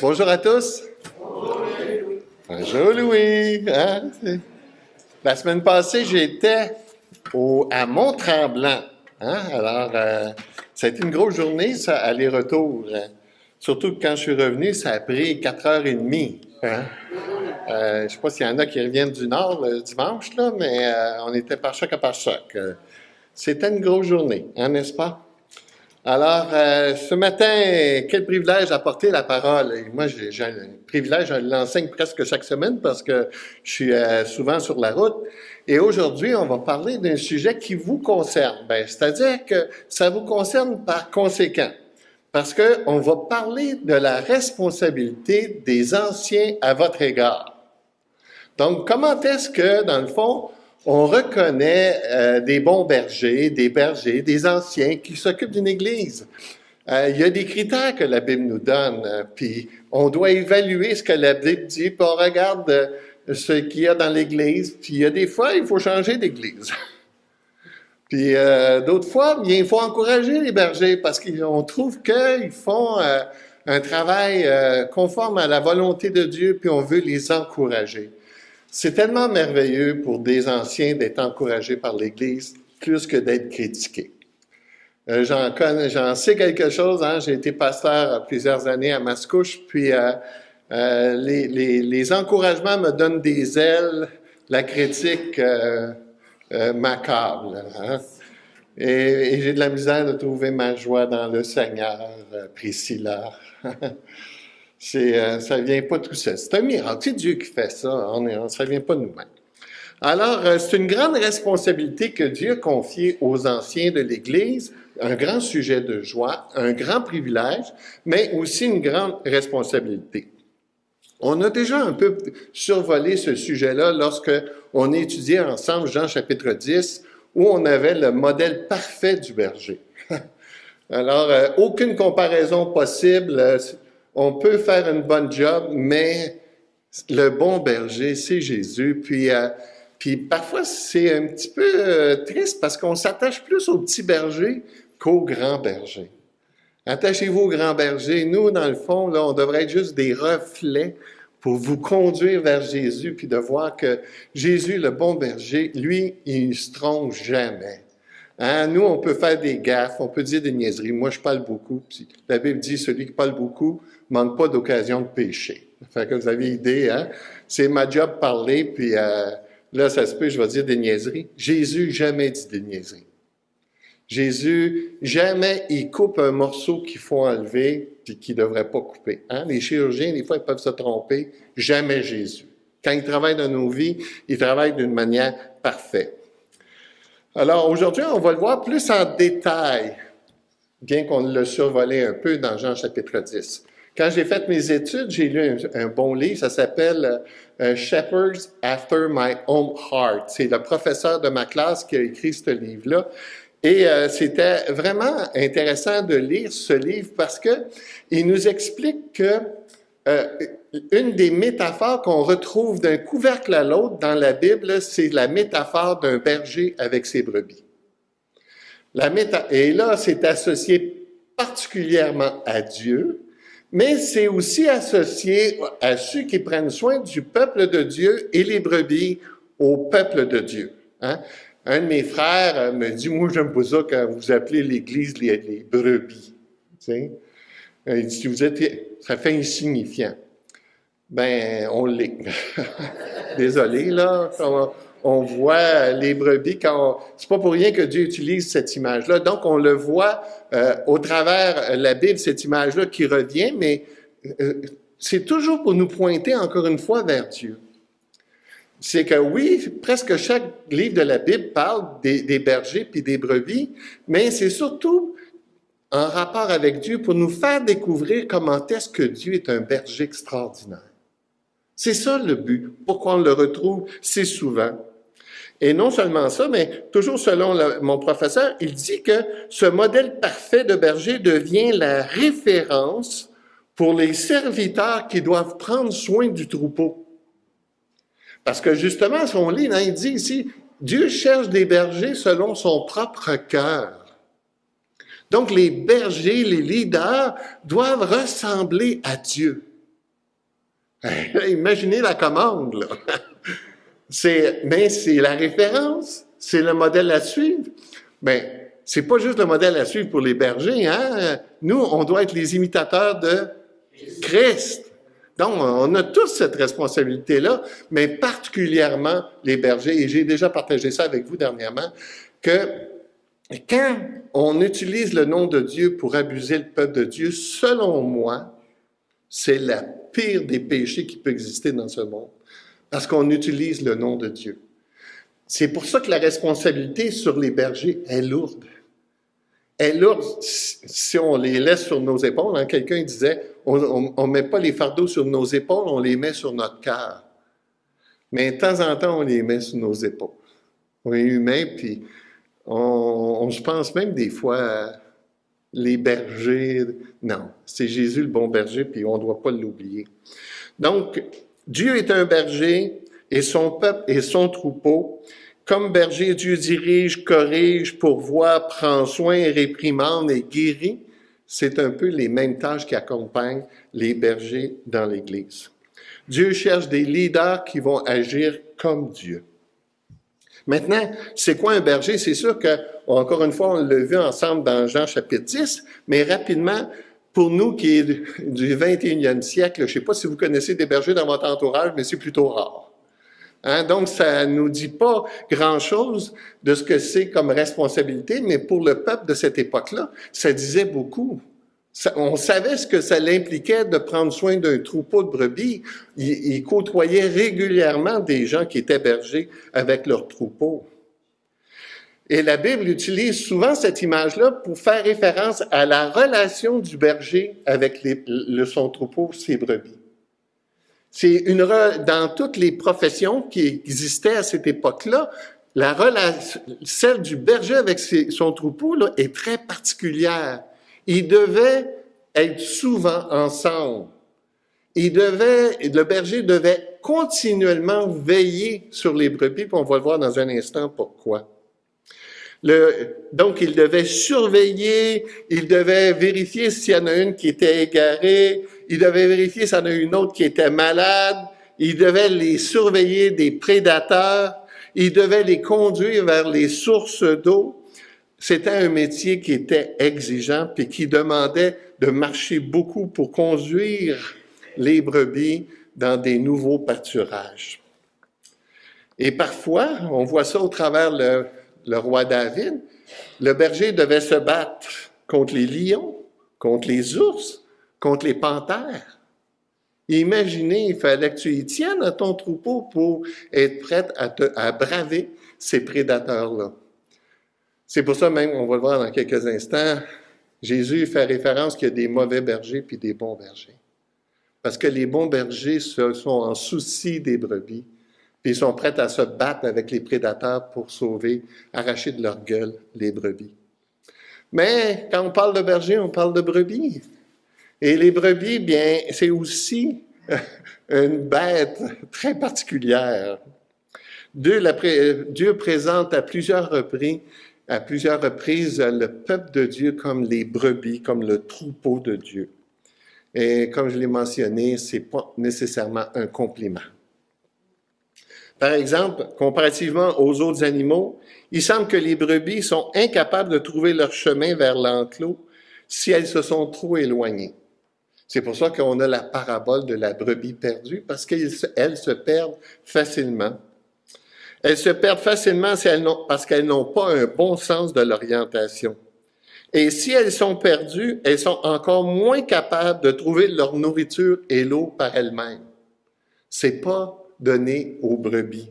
Bonjour à tous. Bonjour Louis. Hein? La semaine passée, j'étais à Mont-Tremblant. Hein? Alors, euh, ça a été une grosse journée, ça, aller-retour. Surtout que quand je suis revenu, ça a pris 4 heures et demie. Hein? Euh, je ne sais pas s'il y en a qui reviennent du Nord le dimanche, là, mais euh, on était par choc à par choc. C'était une grosse journée, n'est-ce pas? Alors, euh, ce matin, quel privilège d'apporter la parole? moi, j'ai un privilège, je l'enseigne presque chaque semaine parce que je suis euh, souvent sur la route. Et aujourd'hui, on va parler d'un sujet qui vous concerne. Ben, C'est-à-dire que ça vous concerne par conséquent. Parce que on va parler de la responsabilité des anciens à votre égard. Donc, comment est-ce que, dans le fond, on reconnaît euh, des bons bergers, des bergers, des anciens qui s'occupent d'une église. Euh, il y a des critères que la Bible nous donne, euh, puis on doit évaluer ce que la Bible dit, puis on regarde ce qu'il y a dans l'église, puis il y a des fois, il faut changer d'église. puis d'autres fois, bien, il faut encourager les bergers parce qu'on trouve qu'ils font un travail conforme à la volonté de Dieu, puis on veut les encourager. C'est tellement merveilleux pour des anciens d'être encouragés par l'Église plus que d'être critiqués. Euh, j'en sais quelque chose. Hein? J'ai été pasteur plusieurs années à Mascouche, puis euh, euh, les, encouragements me donnent des ailes, la critique m'accable. Hein? Et j'ai de la misère de trouver ma joie dans le Seigneur, Priscilla. C'est, euh, ça vient pas tout seul. C'est un miracle. C'est Dieu qui fait ça. On est, ça vient pas de nous-mêmes. Alors, euh, c'est une grande responsabilité que Dieu a confiée aux anciens de l'Église, un grand sujet de joie, un grand privilège, mais aussi une grande responsabilité. On a déjà un peu survolé ce sujet-là lorsque on étudiait ensemble Jean chapitre 10, où on avait le modèle parfait du berger. Alors, euh, aucune comparaison possible on peut faire une bonne job, mais le bon berger, c'est Jésus. Puis, euh, puis parfois, c'est un petit peu euh, triste parce qu'on s'attache plus au petit berger qu'au grand berger. Attachez-vous au grand berger. Nous, dans le fond, là, on devrait être juste des reflets pour vous conduire vers Jésus, puis de voir que Jésus, le bon berger, lui, il ne se trompe jamais. Hein? Nous, on peut faire des gaffes, on peut dire des niaiseries. Moi, je parle beaucoup. Puis la Bible dit, celui qui parle beaucoup manque pas d'occasion de pécher. Fait que vous avez idée, hein? C'est ma job parler, puis euh, là, ça se peut, je vais dire des niaiseries. Jésus jamais dit des niaiseries. Jésus, jamais il coupe un morceau qu'il faut enlever puis qu'il ne devrait pas couper. Hein? Les chirurgiens, des fois, ils peuvent se tromper. Jamais Jésus. Quand il travaille dans nos vies, il travaille d'une manière parfaite. Alors aujourd'hui, on va le voir plus en détail, bien qu'on le survolé un peu dans Jean chapitre 10. Quand j'ai fait mes études, j'ai lu un, bon livre, ça s'appelle euh, Shepherds After My Own Heart. C'est le professeur de ma classe qui a écrit ce livre-là. Et euh, c'était vraiment intéressant de lire ce livre parce que il nous explique que euh, une des métaphores qu'on retrouve d'un couvercle à l'autre dans la Bible, c'est la métaphore d'un berger avec ses brebis. La méta et là, c'est associé particulièrement à Dieu, mais c'est aussi associé à ceux qui prennent soin du peuple de Dieu et les brebis au peuple de Dieu. Hein? Un de mes frères me dit, moi j'aime pas ça quand vous appelez l'Église les, brebis. Tu Il dit, vous êtes, ça fait insignifiant. Ben, on l'est. Désolé, là. On, voit les brebis quand c'est pas pour rien que Dieu utilise cette image-là. Donc, on le voit euh, au travers la Bible, cette image-là qui revient, mais euh, c'est toujours pour nous pointer encore une fois vers Dieu. C'est que oui, presque chaque livre de la Bible parle des, des bergers puis des brebis, mais c'est surtout en rapport avec Dieu pour nous faire découvrir comment est-ce que Dieu est un berger extraordinaire. C'est ça le but. Pourquoi on le retrouve si souvent? Et non seulement ça, mais toujours selon mon professeur, il dit que ce modèle parfait de berger devient la référence pour les serviteurs qui doivent prendre soin du troupeau. Parce que justement, son livre, il dit ici, Dieu cherche des bergers selon son propre cœur. Donc les bergers, les leaders doivent ressembler à Dieu. Imaginez la commande, là. C'est, mais c'est la référence, c'est le modèle à suivre. Mais c'est pas juste le modèle à suivre pour les bergers, hein. Nous, on doit être les imitateurs de Christ. Donc, on a tous cette responsabilité-là, mais particulièrement les bergers, et j'ai déjà partagé ça avec vous dernièrement, que quand on utilise le nom de Dieu pour abuser le peuple de Dieu, selon moi, c'est la pire des péchés qui peut exister dans ce monde, parce qu'on utilise le nom de Dieu. C'est pour ça que la responsabilité sur les bergers est lourde. Elle est lourde si on les laisse sur nos épaules. Hein, quelqu'un disait, on ne met pas les fardeaux sur nos épaules, on les met sur notre cœur. Mais de temps en temps, on les met sur nos épaules. On est humain, puis on, je pense même des fois, les bergers, non, c'est Jésus le bon berger, puis on ne doit pas l'oublier. Donc, Dieu est un berger et son peuple et son troupeau. Comme berger, Dieu dirige, corrige, pourvoit, prend soin, réprimande et guérit. C'est un peu les mêmes tâches qui accompagnent les bergers dans l'Église. Dieu cherche des leaders qui vont agir comme Dieu. Maintenant, c'est quoi un berger? C'est sûr que, encore une fois, on l'a vu ensemble dans Jean chapitre 10, mais rapidement, pour nous qui est du 21e siècle, je ne sais pas si vous connaissez des bergers dans votre entourage, mais c'est plutôt rare. Hein? Donc, ça nous dit pas grand-chose de ce que c'est comme responsabilité, mais pour le peuple de cette époque-là, ça disait beaucoup on savait ce que ça l'impliquait de prendre soin d'un troupeau de brebis. Il, côtoyait régulièrement des gens qui étaient bergers avec leur troupeau. Et la Bible utilise souvent cette image-là pour faire référence à la relation du berger avec le, son troupeau, ses brebis. C'est une dans toutes les professions qui existaient à cette époque-là, la relation, celle du berger avec son troupeau là, est très particulière. Ils devaient être souvent ensemble. Ils devaient, le berger devait continuellement veiller sur les brebis, puis on va le voir dans un instant pourquoi. Donc, il devait surveiller, il devait vérifier s'il y en a une qui était égarée, il devait vérifier s'il y en a une autre qui était malade, il devait les surveiller des prédateurs, il devait les conduire vers les sources d'eau. C'était un métier qui était exigeant puis qui demandait de marcher beaucoup pour conduire les brebis dans des nouveaux pâturages. Et parfois, on voit ça au travers le, le roi David, le berger devait se battre contre les lions, contre les ours, contre les panthères. Imaginez, il fallait que tu y tiennes à ton troupeau pour être prêt à, à braver ces prédateurs-là. C'est pour ça même, on va le voir dans quelques instants, Jésus fait référence qu'il y a des mauvais bergers puis des bons bergers. Parce que les bons bergers sont en souci des brebis, ils sont prêts à se battre avec les prédateurs pour sauver, arracher de leur gueule les brebis. Mais quand on parle de berger, on parle de brebis. Et les brebis, bien, c'est aussi une bête très particulière. Dieu, Dieu présente à plusieurs reprises à plusieurs reprises le peuple de Dieu comme les brebis, comme le troupeau de Dieu. Et comme je l'ai mentionné, c'est pas nécessairement un compliment. Par exemple, comparativement aux autres animaux, il semble que les brebis sont incapables de trouver leur chemin vers l'enclos si elles se sont trop éloignées. C'est pour ça qu'on a la parabole de la brebis perdue, parce qu'elles se perdent facilement elles se perdent facilement parce qu'elles n'ont pas un bon sens de l'orientation. Et si elles sont perdues, elles sont encore moins capables de trouver leur nourriture et l'eau par elles-mêmes. C'est pas donné aux brebis.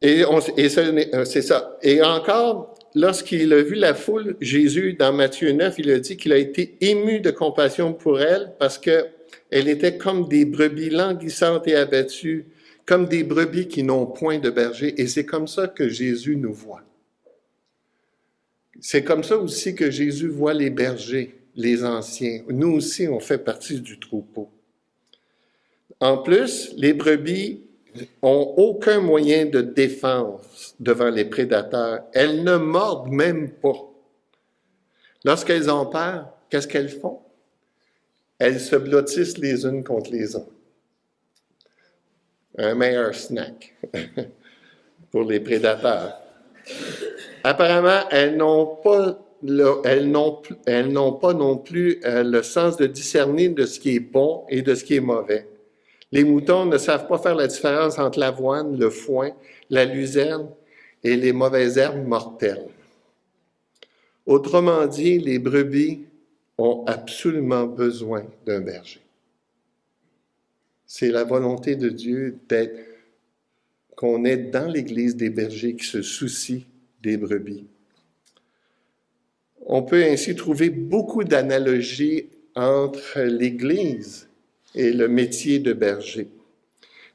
Et, et euh, c'est ça. Et encore, lorsqu'il a vu la foule, Jésus, dans Matthieu 9, il a dit qu'il a été ému de compassion pour elle parce que elle était comme des brebis languissantes et abattues comme des brebis qui n'ont point de berger, et c'est comme ça que Jésus nous voit. C'est comme ça aussi que Jésus voit les bergers, les anciens. Nous aussi, on fait partie du troupeau. En plus, les brebis ont aucun moyen de défense devant les prédateurs. Elles ne mordent même pas. Lorsqu'elles ont peur, qu'est-ce qu'elles font? Elles se blottissent les unes contre les autres. Un meilleur snack pour les prédateurs. Apparemment, elles n'ont pas, non plus euh, le sens de discerner de ce qui est bon et de ce qui est mauvais. Les moutons ne savent pas faire la différence entre l'avoine, le foin, la luzerne et les mauvaises herbes mortelles. Autrement dit, les brebis ont absolument besoin d'un berger. C'est la volonté de Dieu d'être qu'on ait dans l'Église des bergers qui se soucient des brebis. On peut ainsi trouver beaucoup d'analogies entre l'Église et le métier de berger.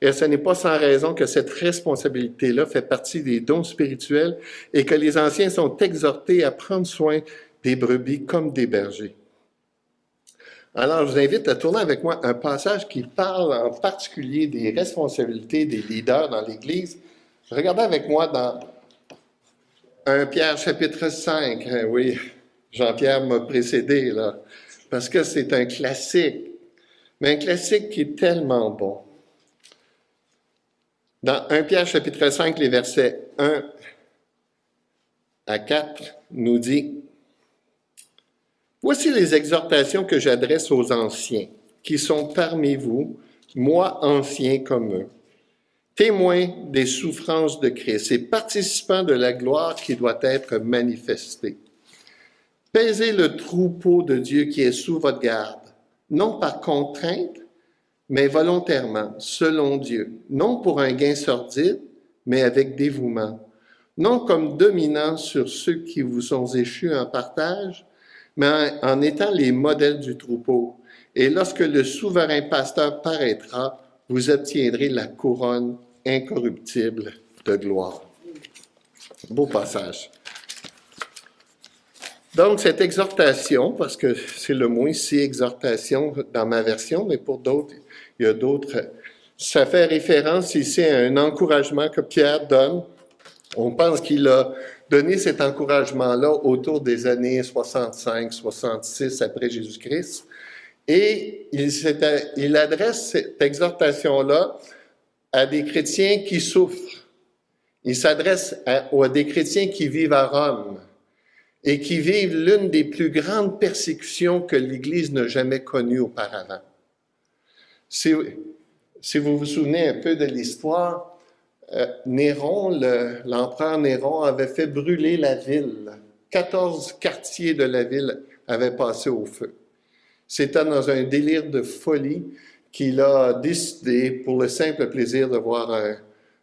Et ce n'est pas sans raison que cette responsabilité-là fait partie des dons spirituels et que les anciens sont exhortés à prendre soin des brebis comme des bergers. Alors, je vous invite à tourner avec moi un passage qui parle en particulier des responsabilités des leaders dans l'Église. Regardez avec moi dans 1 Pierre chapitre 5. Oui, Jean-Pierre m'a précédé là, parce que c'est un classique, mais un classique qui est tellement bon. Dans 1 Pierre chapitre 5, les versets 1 à 4 nous dit, Voici les exhortations que j'adresse aux anciens, qui sont parmi vous, moi ancien comme eux, témoins des souffrances de Christ et participants de la gloire qui doit être manifestée. Pèsez le troupeau de Dieu qui est sous votre garde, non par contrainte, mais volontairement, selon Dieu, non pour un gain sordide, mais avec dévouement, non comme dominant sur ceux qui vous sont échus en partage, mais en étant les modèles du troupeau. Et lorsque le souverain pasteur paraîtra, vous obtiendrez la couronne incorruptible de gloire. Beau passage. Donc, cette exhortation, parce que c'est le mot ici, exhortation dans ma version, mais pour d'autres, il y a d'autres. Ça fait référence ici à un encouragement que Pierre donne. On pense qu'il a donné cet encouragement-là autour des années 65, 66 après Jésus-Christ. Et il, il adresse cette exhortation-là à des chrétiens qui souffrent. Il s'adresse à, à des chrétiens qui vivent à Rome et qui vivent l'une des plus grandes persécutions que l'Église n'a jamais connues auparavant. Si, vous vous souvenez un peu de l'histoire, euh, Néron, l'empereur Néron, avait fait brûler la ville. 14 quartiers de la ville avaient passé au feu. C'était dans un délire de folie qu'il a décidé, pour le simple plaisir de voir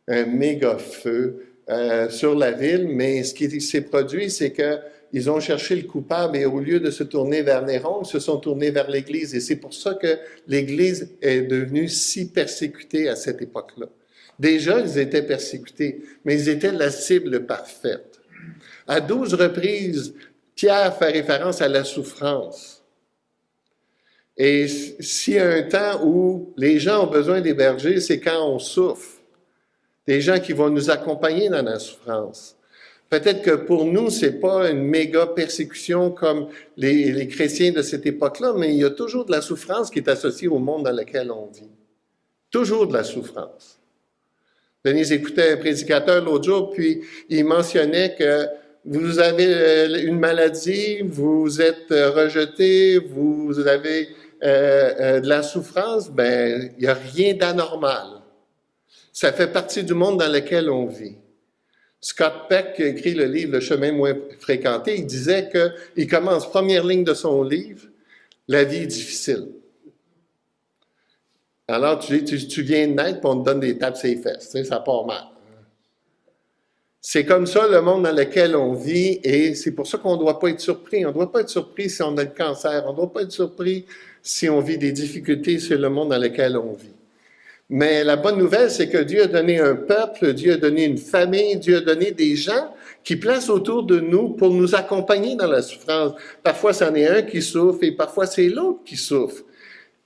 un, méga feu euh, sur la ville, mais ce qui s'est produit, c'est que ils ont cherché le coupable et au lieu de se tourner vers Néron, ils se sont tournés vers l'Église. Et c'est pour ça que l'Église est devenue si persécutée à cette époque-là. Déjà, ils étaient persécutés, mais ils étaient la cible parfaite. À douze reprises, Pierre fait référence à la souffrance. Et s'il y a un temps où les gens ont besoin des bergers, c'est quand on souffre. Des gens qui vont nous accompagner dans la souffrance. Peut-être que pour nous, c'est pas une méga persécution comme les, chrétiens de cette époque-là, mais il y a toujours de la souffrance qui est associée au monde dans lequel on vit. Toujours de la souffrance. Denise écoutait un prédicateur l'autre jour, puis il mentionnait que vous avez euh, une maladie, vous êtes rejeté, vous avez euh, euh, de la souffrance, ben il n'y a rien d'anormal. Ça fait partie du monde dans lequel on vit. Scott Peck, qui a écrit le livre Le chemin moins fréquenté, il disait qu'il commence première ligne de son livre, La vie est difficile. Alors, tu, tu, viens de naître, puis on te donne des tapes sur les fesses. Tu ça part mal. C'est comme ça le monde dans lequel on vit, et c'est pour ça qu'on ne doit pas être surpris. On ne doit pas être surpris si on a le cancer. On ne doit pas être surpris si on vit des difficultés sur le monde dans lequel on vit. Mais la bonne nouvelle, c'est que Dieu a donné un peuple, Dieu a donné une famille, Dieu a donné des gens qui placent autour de nous pour nous accompagner dans la souffrance. Parfois, c'en est un qui souffre et parfois c'est l'autre qui souffre.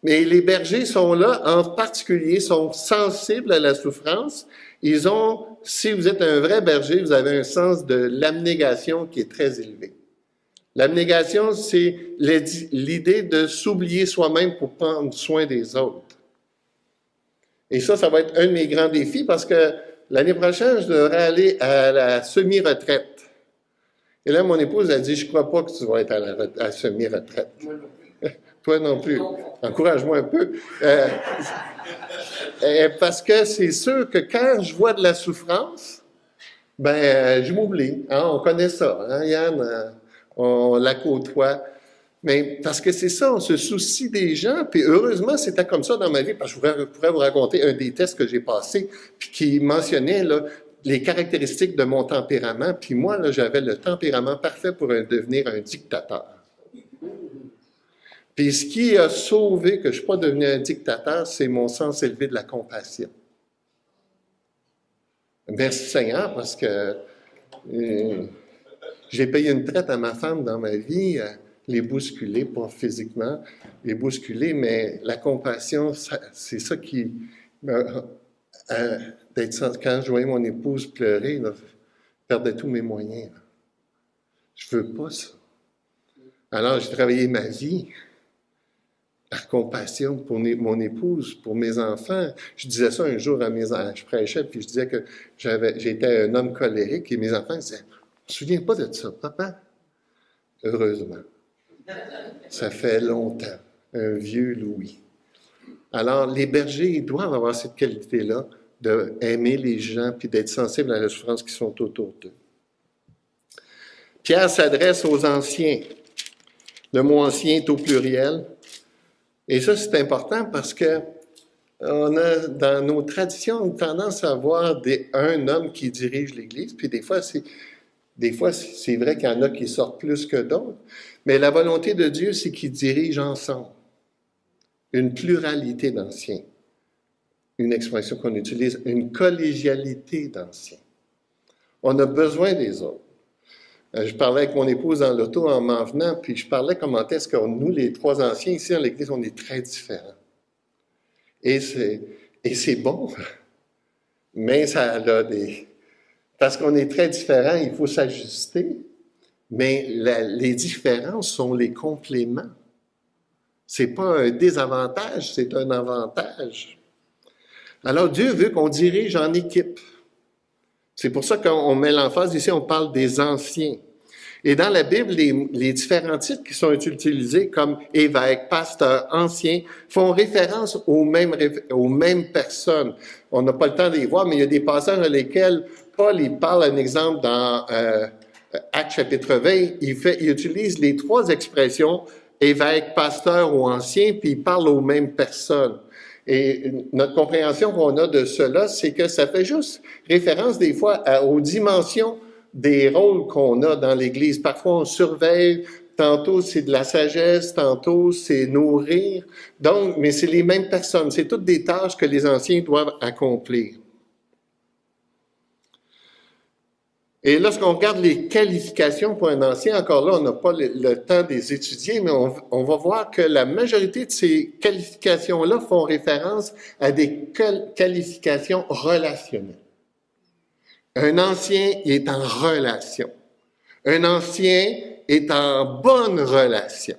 Mais les bergers sont là, en particulier, sont sensibles à la souffrance. Ils ont, si vous êtes un vrai berger, vous avez un sens de l'abnégation qui est très élevé. L'abnégation, c'est l'idée de s'oublier soi-même pour prendre soin des autres. Et ça, ça va être un de mes grands défis parce que l'année prochaine, je devrais aller à la semi-retraite. Et là, mon épouse a dit, je crois pas que tu vas être à la, semi-retraite. Toi non plus. Encourage-moi un peu. Euh, euh, parce que c'est sûr que quand je vois de la souffrance, ben, euh, je m'oublie. Hein, on connaît ça, hein, Yann? On la côtoie. Mais parce que c'est ça, on se soucie des gens, puis heureusement, c'était comme ça dans ma vie, parce que je pourrais, vous raconter un des tests que j'ai passé, puis qui mentionnait les caractéristiques de mon tempérament, puis moi, j'avais le tempérament parfait pour devenir un dictateur. Puis ce qui a sauvé que je ne suis pas devenu un dictateur, c'est mon sens élevé de la compassion. Merci Seigneur, parce que euh, j'ai payé une traite à ma femme dans ma vie. Euh, les bousculer, pas physiquement, les bousculer, mais la compassion, c'est ça qui... Euh, quand je voyais mon épouse pleurer, je perdais tous mes moyens. Je veux pas ça. Alors, j'ai travaillé ma vie par compassion pour mon épouse, pour mes enfants. Je disais ça un jour à mes enfants, je prêchais, puis je disais que j'étais un homme colérique, et mes enfants disaient, « Je me souviens pas de ça, papa. » Heureusement. Ça fait longtemps. Un vieux Louis. Alors, les bergers, doivent avoir cette qualité-là d'aimer les gens puis d'être sensibles à la souffrance qui sont autour d'eux. Pierre s'adresse aux anciens. Le mot ancien est au pluriel. Et ça, c'est important parce que on a, dans nos traditions, une tendance à avoir des, un homme qui dirige l'Église, puis des fois, c'est, des fois, c'est vrai qu'il y en a qui sortent plus que d'autres, mais la volonté de Dieu, c'est qu'il dirige ensemble une pluralité d'anciens. Une expression qu'on utilise, une collégialité d'anciens. On a besoin des autres. Euh, je parlais avec mon épouse dans l'auto en m'en venant, puis je parlais comment est-ce que nous, les trois anciens ici à l'Église, on est très différents. Et c'est, et c'est bon, mais ça a des... Parce qu'on est très différents, il faut s'ajuster. Mais les différences sont les compléments. C'est pas un désavantage, c'est un avantage. Alors Dieu veut qu'on dirige en équipe. C'est pour ça qu'on met l'emphase ici, on parle des anciens. Et dans la Bible, les, différents titres qui sont utilisés comme évêque, pasteur, ancien, font référence aux mêmes, aux mêmes personnes. On n'a pas le temps de les voir, mais il y a des passages dans lesquels Paul il parle un exemple dans euh, Acte chapitre 20, il, fait, il utilise les trois expressions évêque, pasteur ou ancien, puis il parle aux mêmes personnes. Et notre compréhension qu'on a de cela, c'est que ça fait juste référence des fois aux dimensions des rôles qu'on a dans l'Église. Parfois, on surveille, tantôt c'est de la sagesse, tantôt c'est nourrir. Donc, mais c'est les mêmes personnes. C'est toutes des tâches que les anciens doivent accomplir. Et lorsqu'on regarde les qualifications pour un ancien, encore là, on n'a pas le, temps de les étudier, mais on, va voir que la majorité de ces qualifications-là font référence à des qualifications relationnelles. Un ancien est en relation. Un ancien est en bonne relation.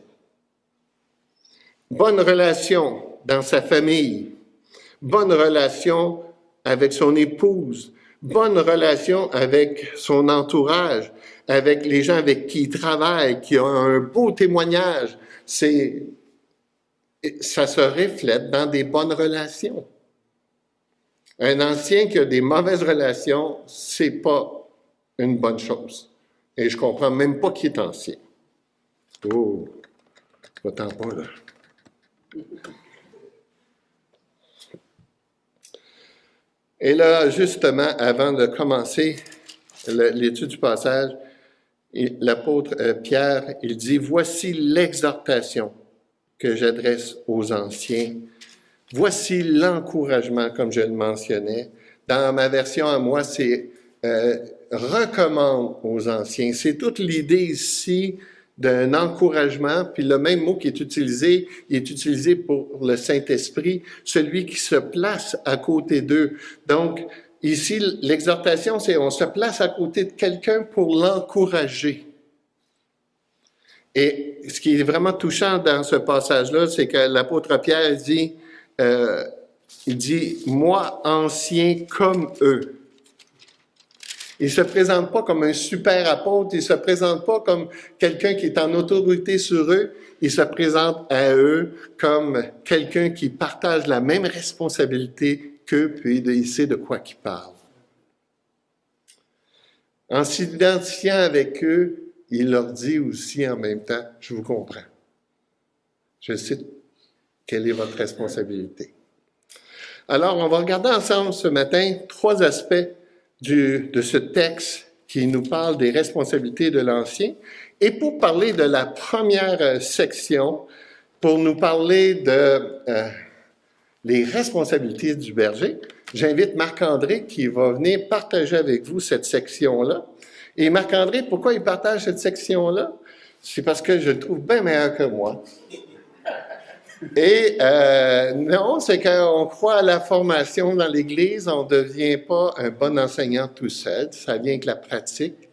Bonne relation dans sa famille. Bonne relation avec son épouse bonne relation avec son entourage, avec les gens avec qui il travaille, qui ont un beau témoignage. C'est, ça se reflète dans des bonnes relations. Un ancien qui a des mauvaises relations, c'est pas une bonne chose. Et je comprends même pas qui est ancien. Oh, autant pas là. Et là, justement, avant de commencer l'étude du passage, l'apôtre euh, Pierre, il dit, voici l'exhortation que j'adresse aux anciens. Voici l'encouragement, comme je le mentionnais. Dans ma version à moi, c'est euh, recommande aux anciens. C'est toute l'idée ici d'un encouragement, puis le même mot qui est utilisé, il est utilisé pour le Saint-Esprit, celui qui se place à côté d'eux. Donc, ici, l'exhortation, c'est on se place à côté de quelqu'un pour l'encourager. Et ce qui est vraiment touchant dans ce passage-là, c'est que l'apôtre Pierre dit, euh, il dit, moi ancien comme eux. Il se présente pas comme un super apôtre, il se présente pas comme quelqu'un qui est en autorité sur eux, il se présente à eux comme quelqu'un qui partage la même responsabilité qu'eux, puis il sait de quoi il parle. En s'identifiant avec eux, il leur dit aussi en même temps, je vous comprends. Je sais quelle est votre responsabilité. Alors, on va regarder ensemble ce matin trois aspects de ce texte qui nous parle des responsabilités de l'Ancien. Et pour parler de la première euh, section, pour nous parler de euh, les responsabilités du berger, j'invite Marc-André qui va venir partager avec vous cette section-là. Et Marc-André, pourquoi il partage cette section-là? C'est parce que je le trouve bien meilleur que moi. Et euh, non, c'est qu'on croit à la formation dans l'Église, on ne devient pas un bon enseignant tout seul, ça vient avec la pratique.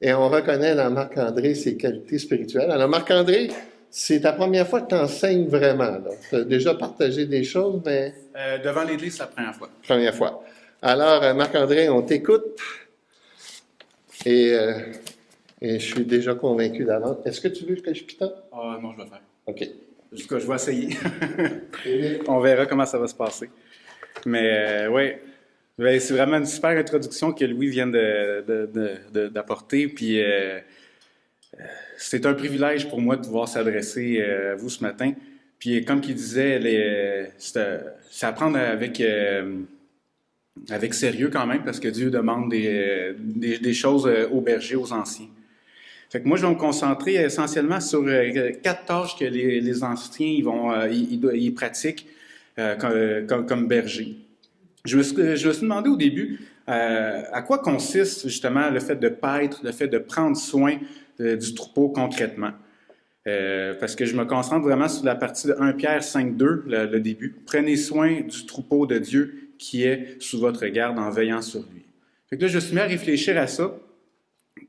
Et on reconnaît dans Marc-André ses qualités spirituelles. Alors Marc-André, c'est ta première fois que tu enseignes vraiment. Tu as déjà partagé des choses, mais... Euh, devant l'Église, c'est la première fois. Première fois. Alors, euh, Marc-André, on t'écoute. Et, et, je suis déjà convaincu d'avance. Est-ce que tu veux que je pitote? Ah, non, je vais faire. OK. Je vais essayer. On verra comment ça va se passer. Mais euh, oui, ben, c'est vraiment une super introduction que Louis vient d'apporter. Puis euh, euh, c'est un privilège pour moi de pouvoir s'adresser à vous ce matin. Puis comme il disait, c'est à prendre avec, avec sérieux quand même parce que Dieu demande des, des, des choses aux bergers, aux anciens. Fait que moi, je vais me concentrer essentiellement sur euh, quatre tâches que les, anciens ils euh, pratiquent euh, comme, comme, berger. Je me, suis, je me suis demandé au début à quoi consiste justement le fait de paître, le fait de prendre soin du troupeau concrètement? parce que je me concentre vraiment sur la partie de 1 Pierre 5.2, le, le début. Prenez soin du troupeau de Dieu qui est sous votre garde en veillant sur lui. Fait que là, je me suis mis à réfléchir à ça.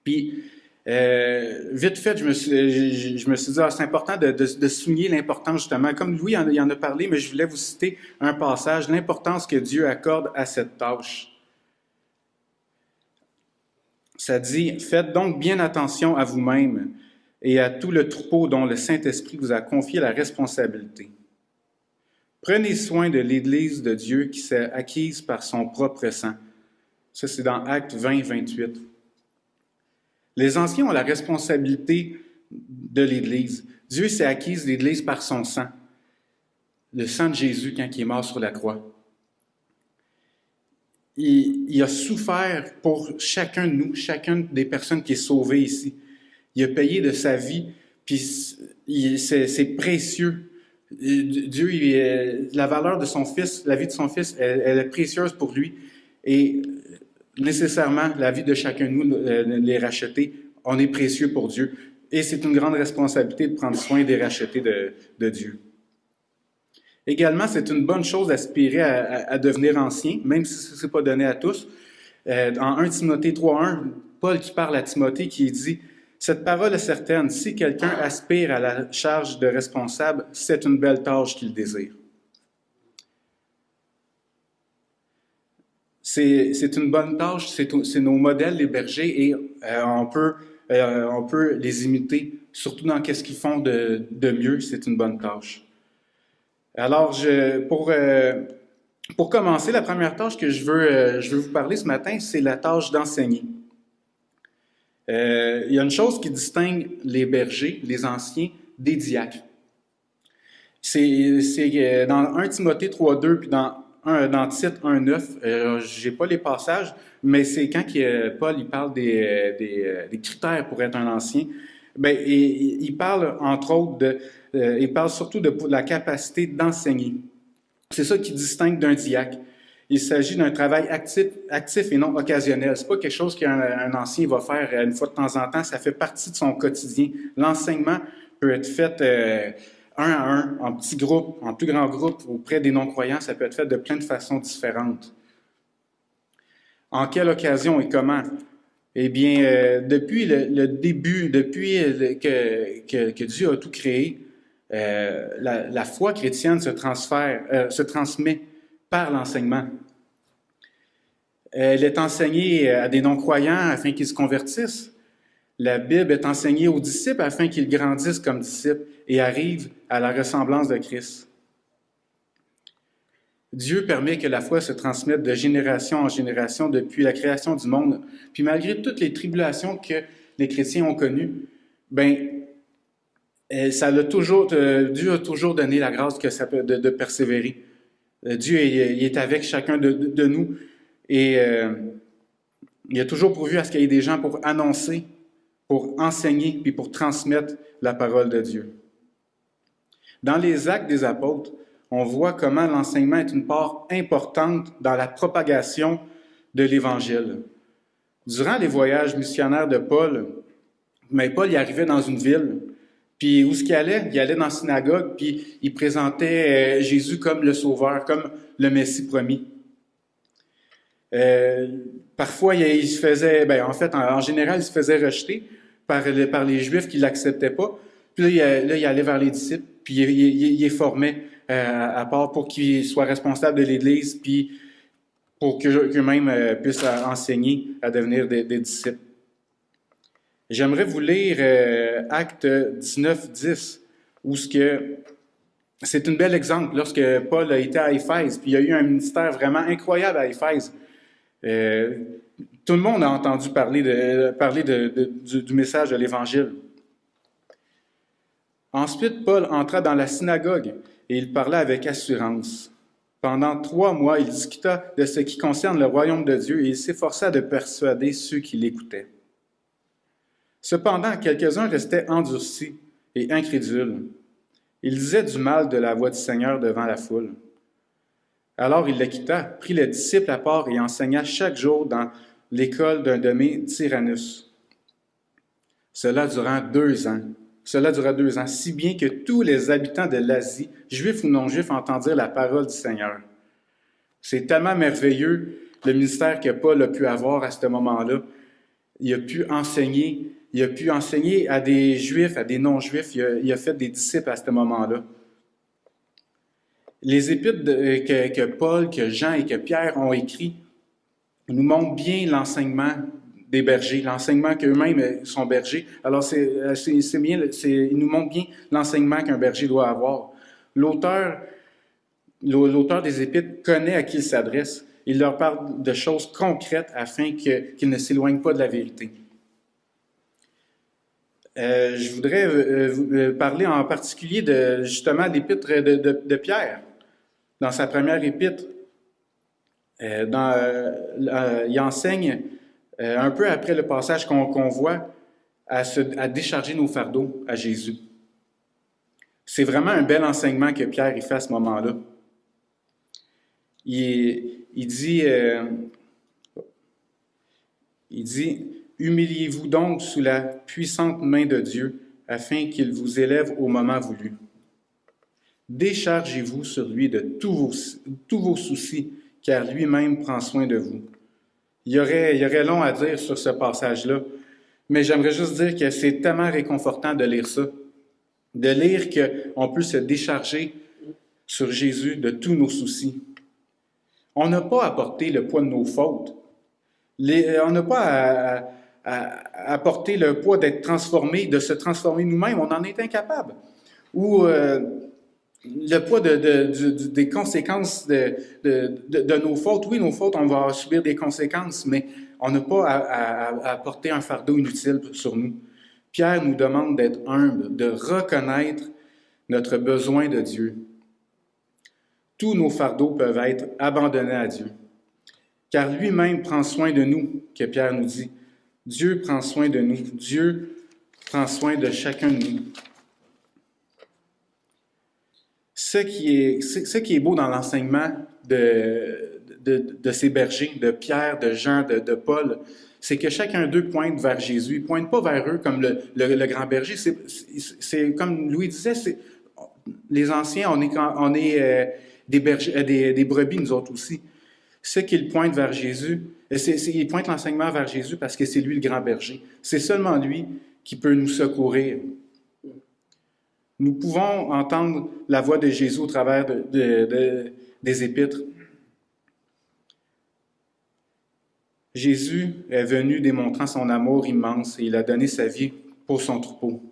Puis, euh, vite fait, je me suis, suis dit, ah, c'est important de, de, souligner l'importance justement, comme Louis en, en, a parlé, mais je voulais vous citer un passage, l'importance que Dieu accorde à cette tâche. Ça dit, faites donc bien attention à vous-même et à tout le troupeau dont le Saint-Esprit vous a confié la responsabilité. Prenez soin de l'Église de Dieu qui s'est acquise par son propre sang. Ça, c'est dans Acte 20, 28. Les anciens ont la responsabilité de l'Église. Dieu s'est acquise l'Église par son sang, le sang de Jésus quand il est mort sur la croix. Il, a souffert pour chacun de nous, chacune des personnes qui est sauvée ici. Il a payé de sa vie, puis c'est précieux. Dieu, la valeur de son fils, la vie de son fils, elle, elle est précieuse pour lui. Et nécessairement la vie de chacun de nous, euh, les racheter. On est précieux pour Dieu. Et c'est une grande responsabilité de prendre soin des rachetés de, Dieu. Également, c'est une bonne chose d'aspirer à, à, devenir ancien, même si ce n'est pas donné à tous. Euh, en 1 Timothée 3.1, Paul qui parle à Timothée, qui dit « Cette parole est certaine, si quelqu'un aspire à la charge de responsable, c'est une belle tâche qu'il désire. » c'est une bonne tâche, c'est nos modèles, les bergers, et euh, on, peut, euh, on peut les imiter, surtout dans qu'est-ce qu'ils font de, mieux, c'est une bonne tâche. Alors, pour, euh, pour commencer, la première tâche que je veux, je veux vous parler ce matin, c'est la tâche d'enseigner. il y a une chose qui distingue les bergers, les anciens, des diacres. C'est dans 1 Timothée 3.2 puis dans dans Titre 1.9, euh, j'ai pas les passages, mais c'est quand Paul il parle des, des, des, critères pour être un ancien. Ben, il, parle entre autres euh, il parle surtout de, la capacité d'enseigner. C'est ça qui distingue d'un diacre. Il s'agit d'un travail actif, actif et non occasionnel. C'est pas quelque chose qu'un un ancien va faire une fois de temps en temps. Ça fait partie de son quotidien. L'enseignement peut être fait euh, un à un, en petits groupes, en plus grand groupe, auprès des non-croyants, ça peut être fait de plein de façons différentes. En quelle occasion et comment? Eh bien, euh, depuis le, début, depuis que, que, Dieu a tout créé, euh, la, foi chrétienne se, transfère, euh, se transmet par l'enseignement. Elle est enseignée à des non-croyants afin qu'ils se convertissent. La Bible est enseignée aux disciples afin qu'ils grandissent comme disciples et arrivent à la ressemblance de Christ. Dieu permet que la foi se transmette de génération en génération depuis la création du monde. Puis malgré toutes les tribulations que les chrétiens ont connues, ben, euh, ça l'a toujours, euh, Dieu a toujours donné la grâce de, persévérer. Euh, Dieu est, avec chacun de, nous et il a toujours pourvu à ce qu'il y ait des gens pour annoncer, pour enseigner, puis pour transmettre la parole de Dieu. Dans les actes des apôtres, on voit comment l'enseignement est une part importante dans la propagation de l'Évangile. Durant les voyages missionnaires de Paul, mais Paul y arrivait dans une ville, puis où est-ce qu'il allait? Il allait dans la synagogue, puis il présentait euh, Jésus comme le Sauveur, comme le Messie promis. Euh, parfois, il se faisait, ben, en fait, en, général, il se faisait rejeter par, les Juifs qui l'acceptaient pas. Puis là, il, allait vers les disciples, puis il, il, il formait euh, à part pour qu'ils soient responsables de l'Église, puis pour qu'eux-mêmes euh, puissent enseigner à devenir des, disciples. J'aimerais vous lire euh, Acte 19, 10, où ce que c'est un bel exemple lorsque Paul a été à Éphèse, puis il y a eu un ministère vraiment incroyable à Éphèse. Tout le monde a entendu parler, parler du, message de l'Évangile. Ensuite, Paul entra dans la synagogue et il parla avec assurance. Pendant trois mois, il discuta de ce qui concerne le royaume de Dieu et il s'efforça de persuader ceux qui l'écoutaient. Cependant, quelques-uns restaient endurcis et incrédules. Ils disaient du mal de la voix du Seigneur devant la foule. Alors il le quitta, prit les disciples à part et enseigna chaque jour dans l'école d'un demi Tyrannus. Cela durant deux ans. Cela dura deux ans, si bien que tous les habitants de l'Asie, juifs ou non-juifs, entendirent la parole du Seigneur. C'est tellement merveilleux le ministère que Paul a pu avoir à ce moment-là. Il a pu enseigner, il a pu enseigner à des juifs, à des non-juifs, il, a fait des disciples à ce moment-là. Les épîtres que, que Paul, que Jean et que Pierre ont écrits nous montrent bien l'enseignement des bergers, l'enseignement qu'eux-mêmes sont bergers. Alors, c'est, c'est, bien, il nous montre bien l'enseignement qu'un berger doit avoir. L'auteur, des Épîtres connaît à qui il s'adresse. Il leur parle de choses concrètes afin qu'ils ne s'éloignent pas de la vérité. Euh, je voudrais euh, euh, parler en particulier de justement l'épître de, de, Pierre. Dans sa première épître, dans, il enseigne euh, un peu après le passage qu'on voit, à, décharger nos fardeaux à Jésus. C'est vraiment un bel enseignement que Pierre y fait à ce moment-là. Il, dit, euh, Humiliez-vous donc sous la puissante main de Dieu, afin qu'il vous élève au moment voulu. Déchargez-vous sur lui de tous vos, tous vos soucis, car lui-même prend soin de vous. Il y, aurait, long à dire sur ce passage-là, mais j'aimerais juste dire que c'est tellement réconfortant de lire ça, de lire qu'on peut se décharger sur Jésus de tous nos soucis. On n'a pas à le poids de nos fautes. on n'a pas à, le poids d'être transformé, de se transformer nous-mêmes. On en est incapable. Ou euh, le poids des conséquences de, nos fautes. Oui, nos fautes, on va subir des conséquences, mais on n'a pas à, porter un fardeau inutile sur nous. Pierre nous demande d'être humble, de reconnaître notre besoin de Dieu. Tous nos fardeaux peuvent être abandonnés à Dieu, car lui-même prend soin de nous, que Pierre nous dit. Dieu prend soin de nous. Dieu prend soin de chacun de nous ce qui est, beau dans l'enseignement de, ces bergers, de Pierre, de Jean, de, Paul, c'est que chacun d'eux pointe vers Jésus. Ils ne pointent pas vers eux comme le, grand berger. C'est comme Louis disait, les anciens, on est, euh, euh, des, brebis, nous autres aussi. Ce qu'ils pointent vers Jésus, il pointe l'enseignement vers Jésus parce que c'est lui le grand berger. C'est seulement lui qui peut nous secourir. Nous pouvons entendre la voix de Jésus au travers des épîtres. Jésus est venu démontrant son amour immense et il a donné sa vie pour son troupeau.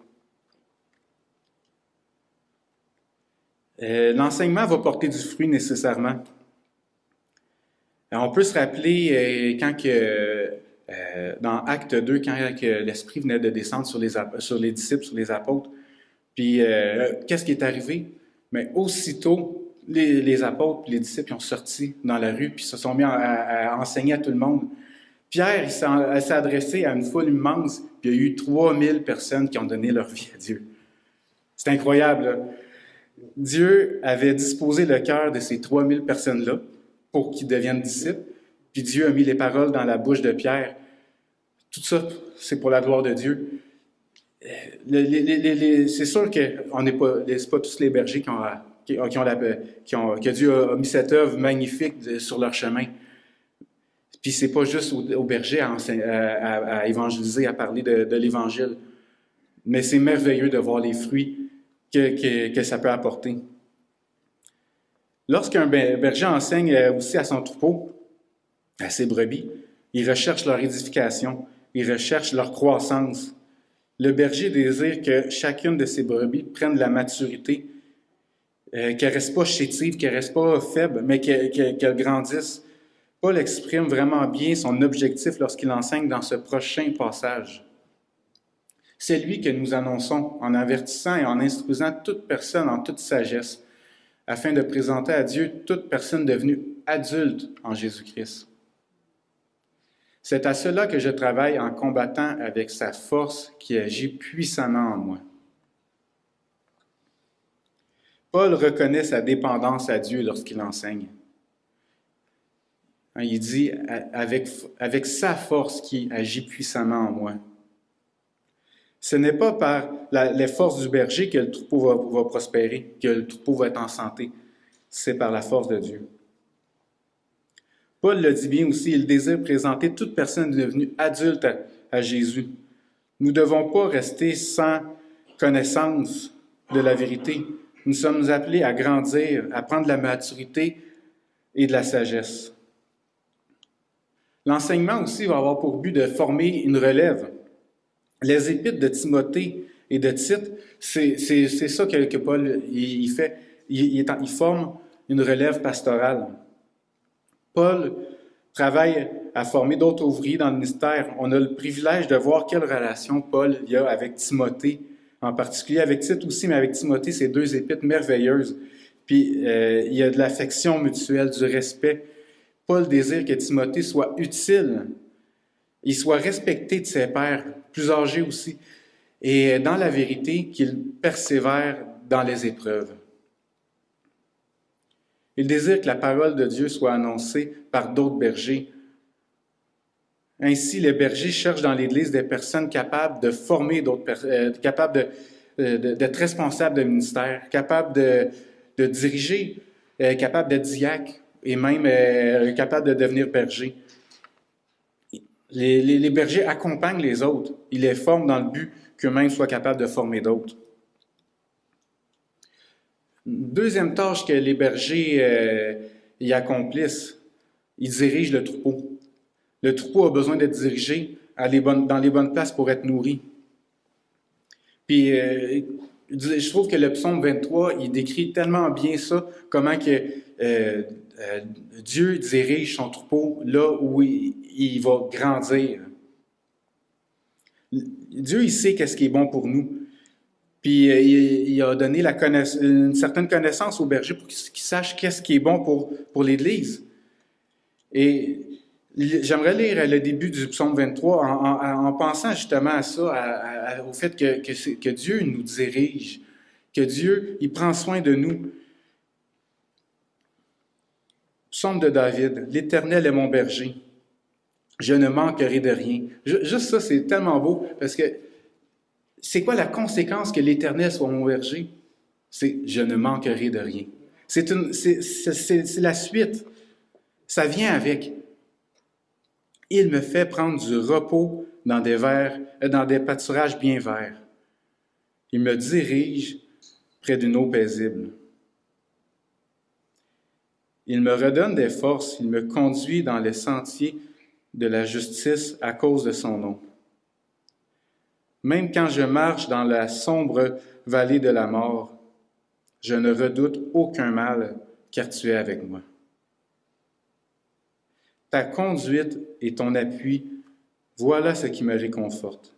L'enseignement va porter du fruit nécessairement. on peut se rappeler euh, quand euh, dans Acte 2, quand l'Esprit venait de descendre sur les disciples, sur les apôtres, puis qu'est-ce qui est arrivé? Mais aussitôt, les, apôtres les disciples ont sorti dans la rue, puis se sont mis à, enseigner à tout le monde. Pierre, il s'est adressé à une foule immense, puis il y a eu 3000 personnes qui ont donné leur vie à Dieu. C'est incroyable. Dieu avait disposé le cœur de ces 3000 personnes-là pour qu'ils deviennent disciples, puis Dieu a mis les paroles dans la bouche de Pierre. Tout ça, c'est pour la gloire de Dieu. C'est sûr que n'est pas, pas tous les bergers qui ont, qui, ont la, qui ont, que Dieu a mis cette œuvre magnifique sur leur chemin. Puis c'est pas juste aux, bergers à, évangéliser, à parler de, l'Évangile, mais c'est merveilleux de voir les fruits que, ça peut apporter. Lorsqu'un berger enseigne euh, aussi à son troupeau, à ses brebis, il recherche leur édification, il recherche leur croissance. Le berger désire que chacune de ses brebis prenne la maturité, euh, qu'elle ne reste pas chétive, qu'elle ne reste pas faible, mais qu'elle grandisse. Paul exprime vraiment bien son objectif lorsqu'il enseigne dans ce prochain passage. C'est lui que nous annonçons en avertissant et en instruisant toute personne en toute sagesse, afin de présenter à Dieu toute personne devenue adulte en Jésus-Christ. C'est à cela que je travaille en combattant avec sa force qui agit puissamment en moi. Paul reconnaît sa dépendance à Dieu lorsqu'il enseigne. Il dit avec, avec sa force qui agit puissamment en moi. Ce n'est pas par les forces du berger que le troupeau va, prospérer, que le troupeau va être en santé. C'est par la force de Dieu. Paul le dit bien aussi, il désire présenter toute personne devenue adulte à, Jésus. Nous ne devons pas rester sans connaissance de la vérité. Nous sommes appelés à grandir, à prendre de la maturité et de la sagesse. L'enseignement aussi va avoir pour but de former une relève. Les épîtres de Timothée et de Tite, c'est ça que, Paul il, fait. Il, forme une relève pastorale. Paul travaille à former d'autres ouvriers dans le ministère. On a le privilège de voir quelle relation Paul a avec Timothée, en particulier avec Tite aussi, mais avec Timothée, c'est deux épîtres merveilleuses. Puis euh, il y a de l'affection mutuelle, du respect. Paul désire que Timothée soit utile il soit respecté de ses pères, plus âgés aussi, et dans la vérité, qu'il persévère dans les épreuves. Il désire que la parole de Dieu soit annoncée par d'autres bergers. Ainsi, les bergers cherchent dans l'Église des personnes capables de former d'autres personnes, euh, capables euh, d'être responsables de ministère, capables de, diriger, euh, capables d'être diacres et même capables de devenir bergers. Les, bergers accompagnent les autres. Ils les forment dans le but qu'eux-mêmes soient capables de former d'autres. Deuxième tâche que les bergers euh, y accomplissent, ils dirigent le troupeau. Le troupeau a besoin d'être dirigé dans les bonnes places pour être nourri. Puis, euh, je trouve que le psaume 23, il décrit tellement bien ça, comment que euh, Dieu dirige son troupeau là où il, il va grandir. Dieu, il sait qu'est-ce qui est bon pour nous. Puis euh, il, a donné une certaine connaissance au berger pour qu'il sache qu'est-ce qui est bon pour, pour l'Église. Et j'aimerais lire le début du psaume 23 en, pensant justement à ça, au fait que, que, que, Dieu nous dirige, que Dieu, il prend soin de nous. Psaume de David, L'Éternel est mon berger je ne manquerai de rien. Juste ça, c'est tellement beau parce que c'est quoi la conséquence que l'Éternel soit mon berger? C'est je ne manquerai de rien. C'est la suite. Ça vient avec. Il me fait prendre du repos dans des, verts, euh, dans des pâturages bien verts. Il me dirige près d'une eau paisible. Il me redonne des forces, il me conduit dans les sentiers de la justice à cause de son nom. Même quand je marche dans la sombre vallée de la mort, je ne redoute aucun mal, car tu es avec moi. Ta conduite et ton appui, voilà ce qui me réconforte.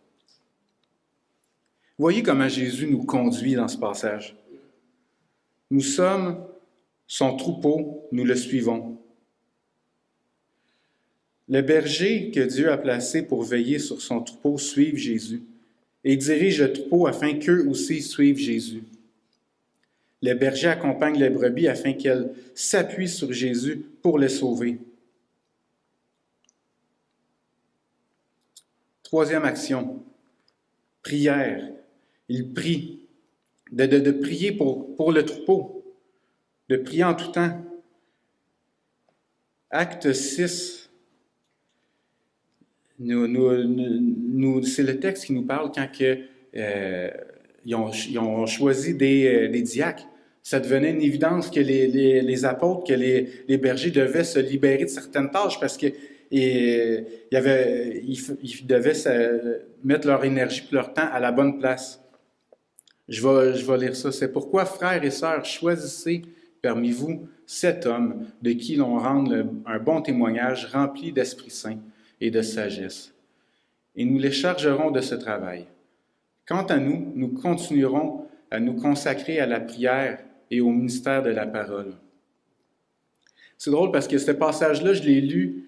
Voyez comment Jésus nous conduit dans ce passage. Nous sommes son troupeau, nous le suivons. Le berger que Dieu a placé pour veiller sur son troupeau suivent Jésus et dirige le troupeau afin qu'eux aussi suivent Jésus. Le berger accompagne les brebis afin qu'elles s'appuient sur Jésus pour les sauver. Troisième action, prière. Il prie, de, prier pour, pour le troupeau, de prier en tout temps. Acte 6, nous, nous, c'est le texte qui nous parle quand euh, ils, ont, choisi des, euh, des, diacres. Ça devenait une évidence que les, apôtres, que les, bergers devaient se libérer de certaines tâches parce que ils devaient mettre leur énergie et leur temps à la bonne place. Je vais, je vais lire ça. C'est pourquoi, frères et sœurs, choisissez parmi vous cet homme de qui l'on rende un bon témoignage rempli d'Esprit Saint et de sagesse. Et nous les chargerons de ce travail. Quant à nous, nous continuerons à nous consacrer à la prière et au ministère de la parole. C'est drôle parce que ce passage-là, je l'ai lu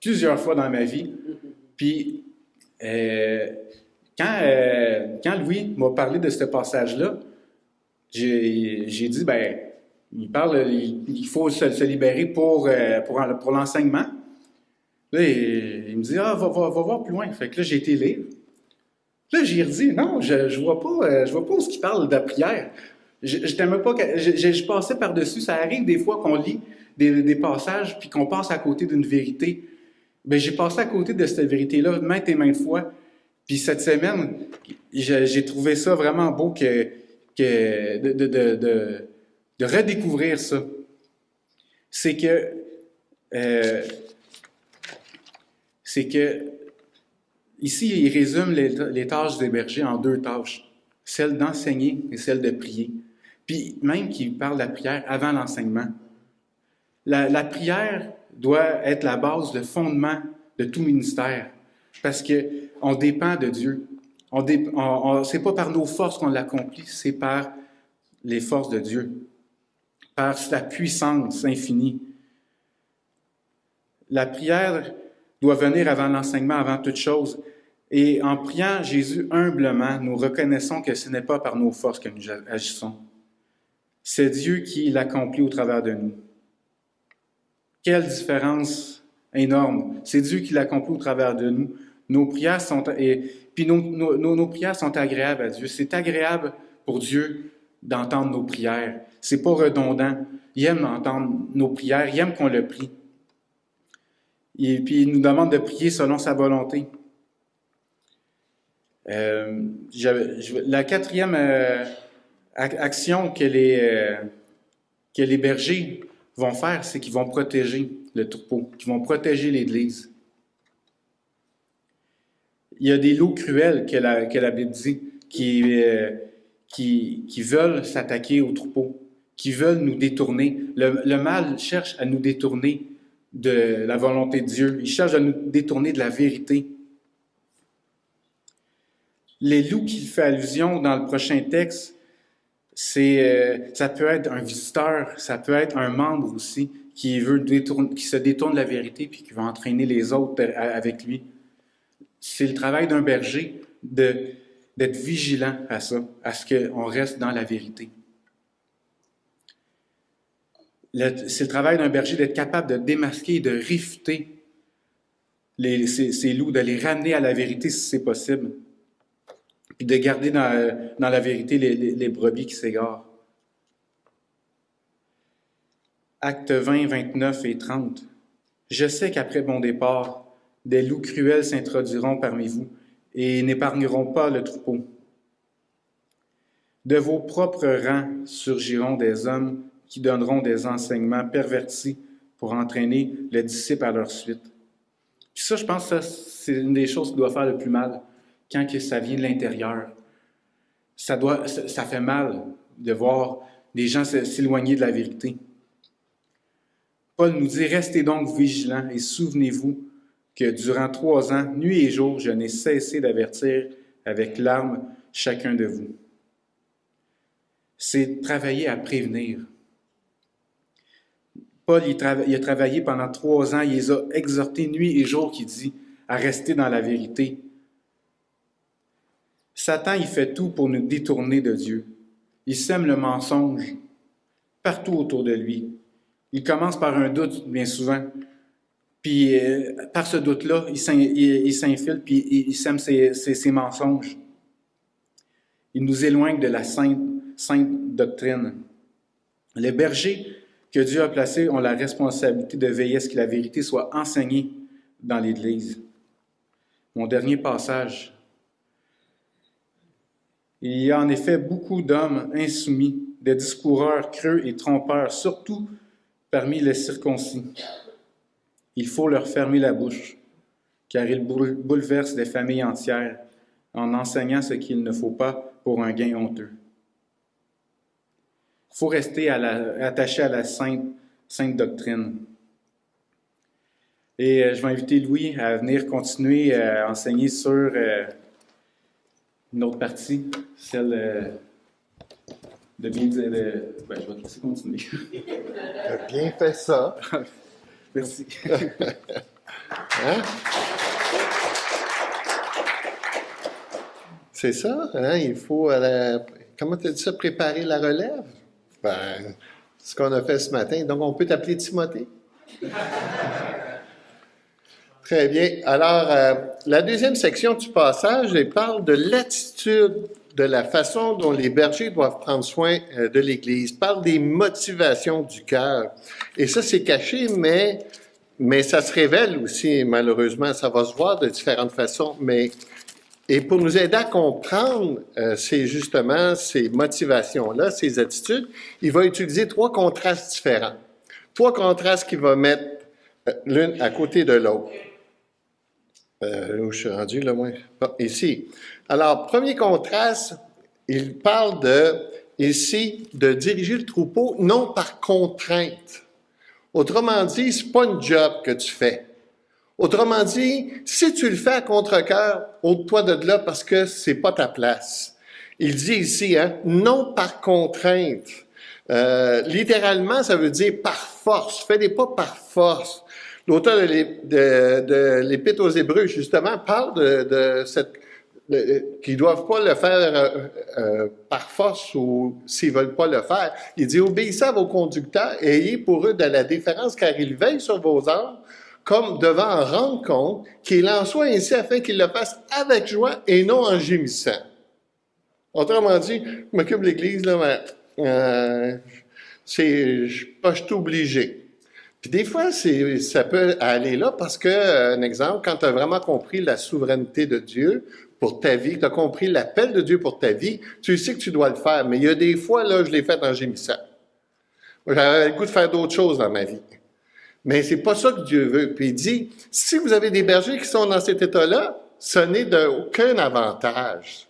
plusieurs fois dans ma vie. Puis, euh, quand, euh, quand Louis m'a parlé de ce passage-là, j'ai dit, ben, il parle, il, faut se, libérer pour, euh, pour, pour l'enseignement. Là, il, me dit, ah, va, va, voir plus loin. Fait que là, j'ai été lire. Là, j'ai redit, non, je, je vois pas, euh, je vois pas ce qu'il parle de prière. Je, je pas, je, passais par-dessus. Ça arrive des fois qu'on lit des, passages puis qu'on passe à côté d'une vérité. Ben, j'ai passé à côté de cette vérité-là maintes et maintes fois. Puis cette semaine, j'ai trouvé ça vraiment beau que, de redécouvrir ça. C'est que euh, c'est que ici, il résume les, tâches des bergers en deux tâches, celle d'enseigner et celle de prier. Puis même qu'il parle de la prière avant l'enseignement. La, prière doit être la base, le fondement de tout ministère, parce que on dépend de Dieu. On, dé, on, c'est pas par nos forces qu'on l'accomplit, c'est par les forces de Dieu, par sa puissance infinie. La prière doit venir avant l'enseignement, avant toute chose. Et en priant Jésus humblement, nous reconnaissons que ce n'est pas par nos forces que nous agissons. C'est Dieu qui l'accomplit au travers de nous. Quelle différence énorme. C'est Dieu qui l'accomplit au travers de nous. Nos prières sont, et, puis nos, nos, nos prières sont agréables à Dieu. C'est agréable pour Dieu d'entendre nos prières. C'est pas redondant. Il aime entendre nos prières. Il aime qu'on le prie. Et puis, il nous demande de prier selon sa volonté. Euh, la quatrième euh, action que les, euh, que les bergers vont faire, c'est qu'ils vont protéger le troupeau, qu'ils vont protéger l'Église. Il y a des loups cruels que la, Bible dit, qui, qui, veulent s'attaquer au troupeau, qui veulent nous détourner. Le mal cherche à nous détourner de la volonté de Dieu. Il cherche à nous détourner de la vérité. Les loups qu'il fait allusion dans le prochain texte, c'est, euh, ça peut être un visiteur, ça peut être un membre aussi qui veut se détourne de la vérité puis qui va entraîner les autres avec lui. C'est le travail d'un berger de, d'être vigilant à ça, à ce qu'on reste dans la vérité c'est le travail d'un berger d'être capable de démasquer, de réfuter les, ces, loups, de les ramener à la vérité si c'est possible, puis de garder dans, dans la vérité les, les, brebis qui s'égarent. Actes 20, 29 et 30. Je sais qu'après mon départ, des loups cruels s'introduiront parmi vous et n'épargneront pas le troupeau. De vos propres rangs surgiront des hommes qui donneront des enseignements pervertis pour entraîner les disciples à leur suite. Puis ça, je pense que c'est une des choses qui doit faire le plus mal quand que ça vient de l'intérieur. Ça, doit, ça fait mal de voir des gens s'éloigner de la vérité. Paul nous dit, restez donc vigilants et souvenez-vous que durant trois ans, nuit et jour, je n'ai cessé d'avertir avec larmes chacun de vous. C'est travailler à prévenir. Paul il, a travaillé pendant trois ans, il les a exhortés nuit et jour, qui dit, à rester dans la vérité. Satan, il fait tout pour nous détourner de Dieu. Il sème le mensonge partout autour de lui. Il commence par un doute, bien souvent. Puis, euh, par ce doute-là, il s'infile, puis il sème ses, mensonges. Il nous éloigne de la sainte doctrine. Les bergers que Dieu a placés ont la responsabilité de veiller à ce que la vérité soit enseignée dans l'Église. Mon dernier passage. Il y a en effet beaucoup d'hommes insoumis, des discoureurs creux et trompeurs, surtout parmi les circoncis. Il faut leur fermer la bouche, car ils bouleversent des familles entières en enseignant ce qu'il ne faut pas pour un gain honteux. Il faut rester attaché à la sainte, sainte doctrine. Et euh, je vais inviter Louis à venir continuer à enseigner sur euh, une autre partie, celle euh, de bien dire. Ben, je vais te laisser continuer. tu as bien fait ça. Merci. hein? C'est ça, hein? il faut, comment tu as dit ça, préparer la relève? Ben, ce qu'on a fait ce matin. Donc, on peut t'appeler Timothée? Très bien. Alors, euh, la deuxième section du passage, elle parle de l'attitude, de la façon dont les bergers doivent prendre soin euh, de l'Église, parle des motivations du cœur. Et ça, c'est caché, mais, mais ça se révèle aussi, malheureusement. Ça va se voir de différentes façons, mais et pour nous aider à comprendre euh, ces, justement ces motivations-là, ces attitudes, il va utiliser trois contrastes différents. Trois contrastes qu'il va mettre l'une à côté de l'autre. Euh, où je suis rendu, là, moi? ici. Alors, premier contraste, il parle de, ici, de diriger le troupeau non par contrainte. Autrement dit, c'est pas un job que tu fais. Autrement dit, si tu le fais à contre-cœur, ôte-toi de là parce que c'est pas ta place. Il dit ici, hein, non par contrainte. Euh, littéralement, ça veut dire par force. Fais-les pas par force. L'auteur de l'Épître aux Hébreux, justement, parle de, de cette qu'ils doivent pas le faire euh, euh, par force ou s'ils veulent pas le faire. Il dit obéissez à vos conducteurs et ayez pour eux de la différence car ils veillent sur vos âmes comme devant en rendre compte qu'il en soit ainsi afin qu'ils le fassent avec joie et non en gémissant. Autrement dit, je m'occupe de l'Église, là, mais euh, c'est, je suis pas obligé. Puis des fois, ça peut aller là parce que, euh, un exemple, quand tu as vraiment compris la souveraineté de Dieu pour ta vie, tu as compris l'appel de Dieu pour ta vie, tu sais que tu dois le faire. Mais il y a des fois, là, je l'ai fait en gémissant. J'avais le goût de faire d'autres choses dans ma vie. Mais c'est pas ça que Dieu veut. Puis il dit, si vous avez des bergers qui sont dans cet état-là, ce n'est d'aucun avantage.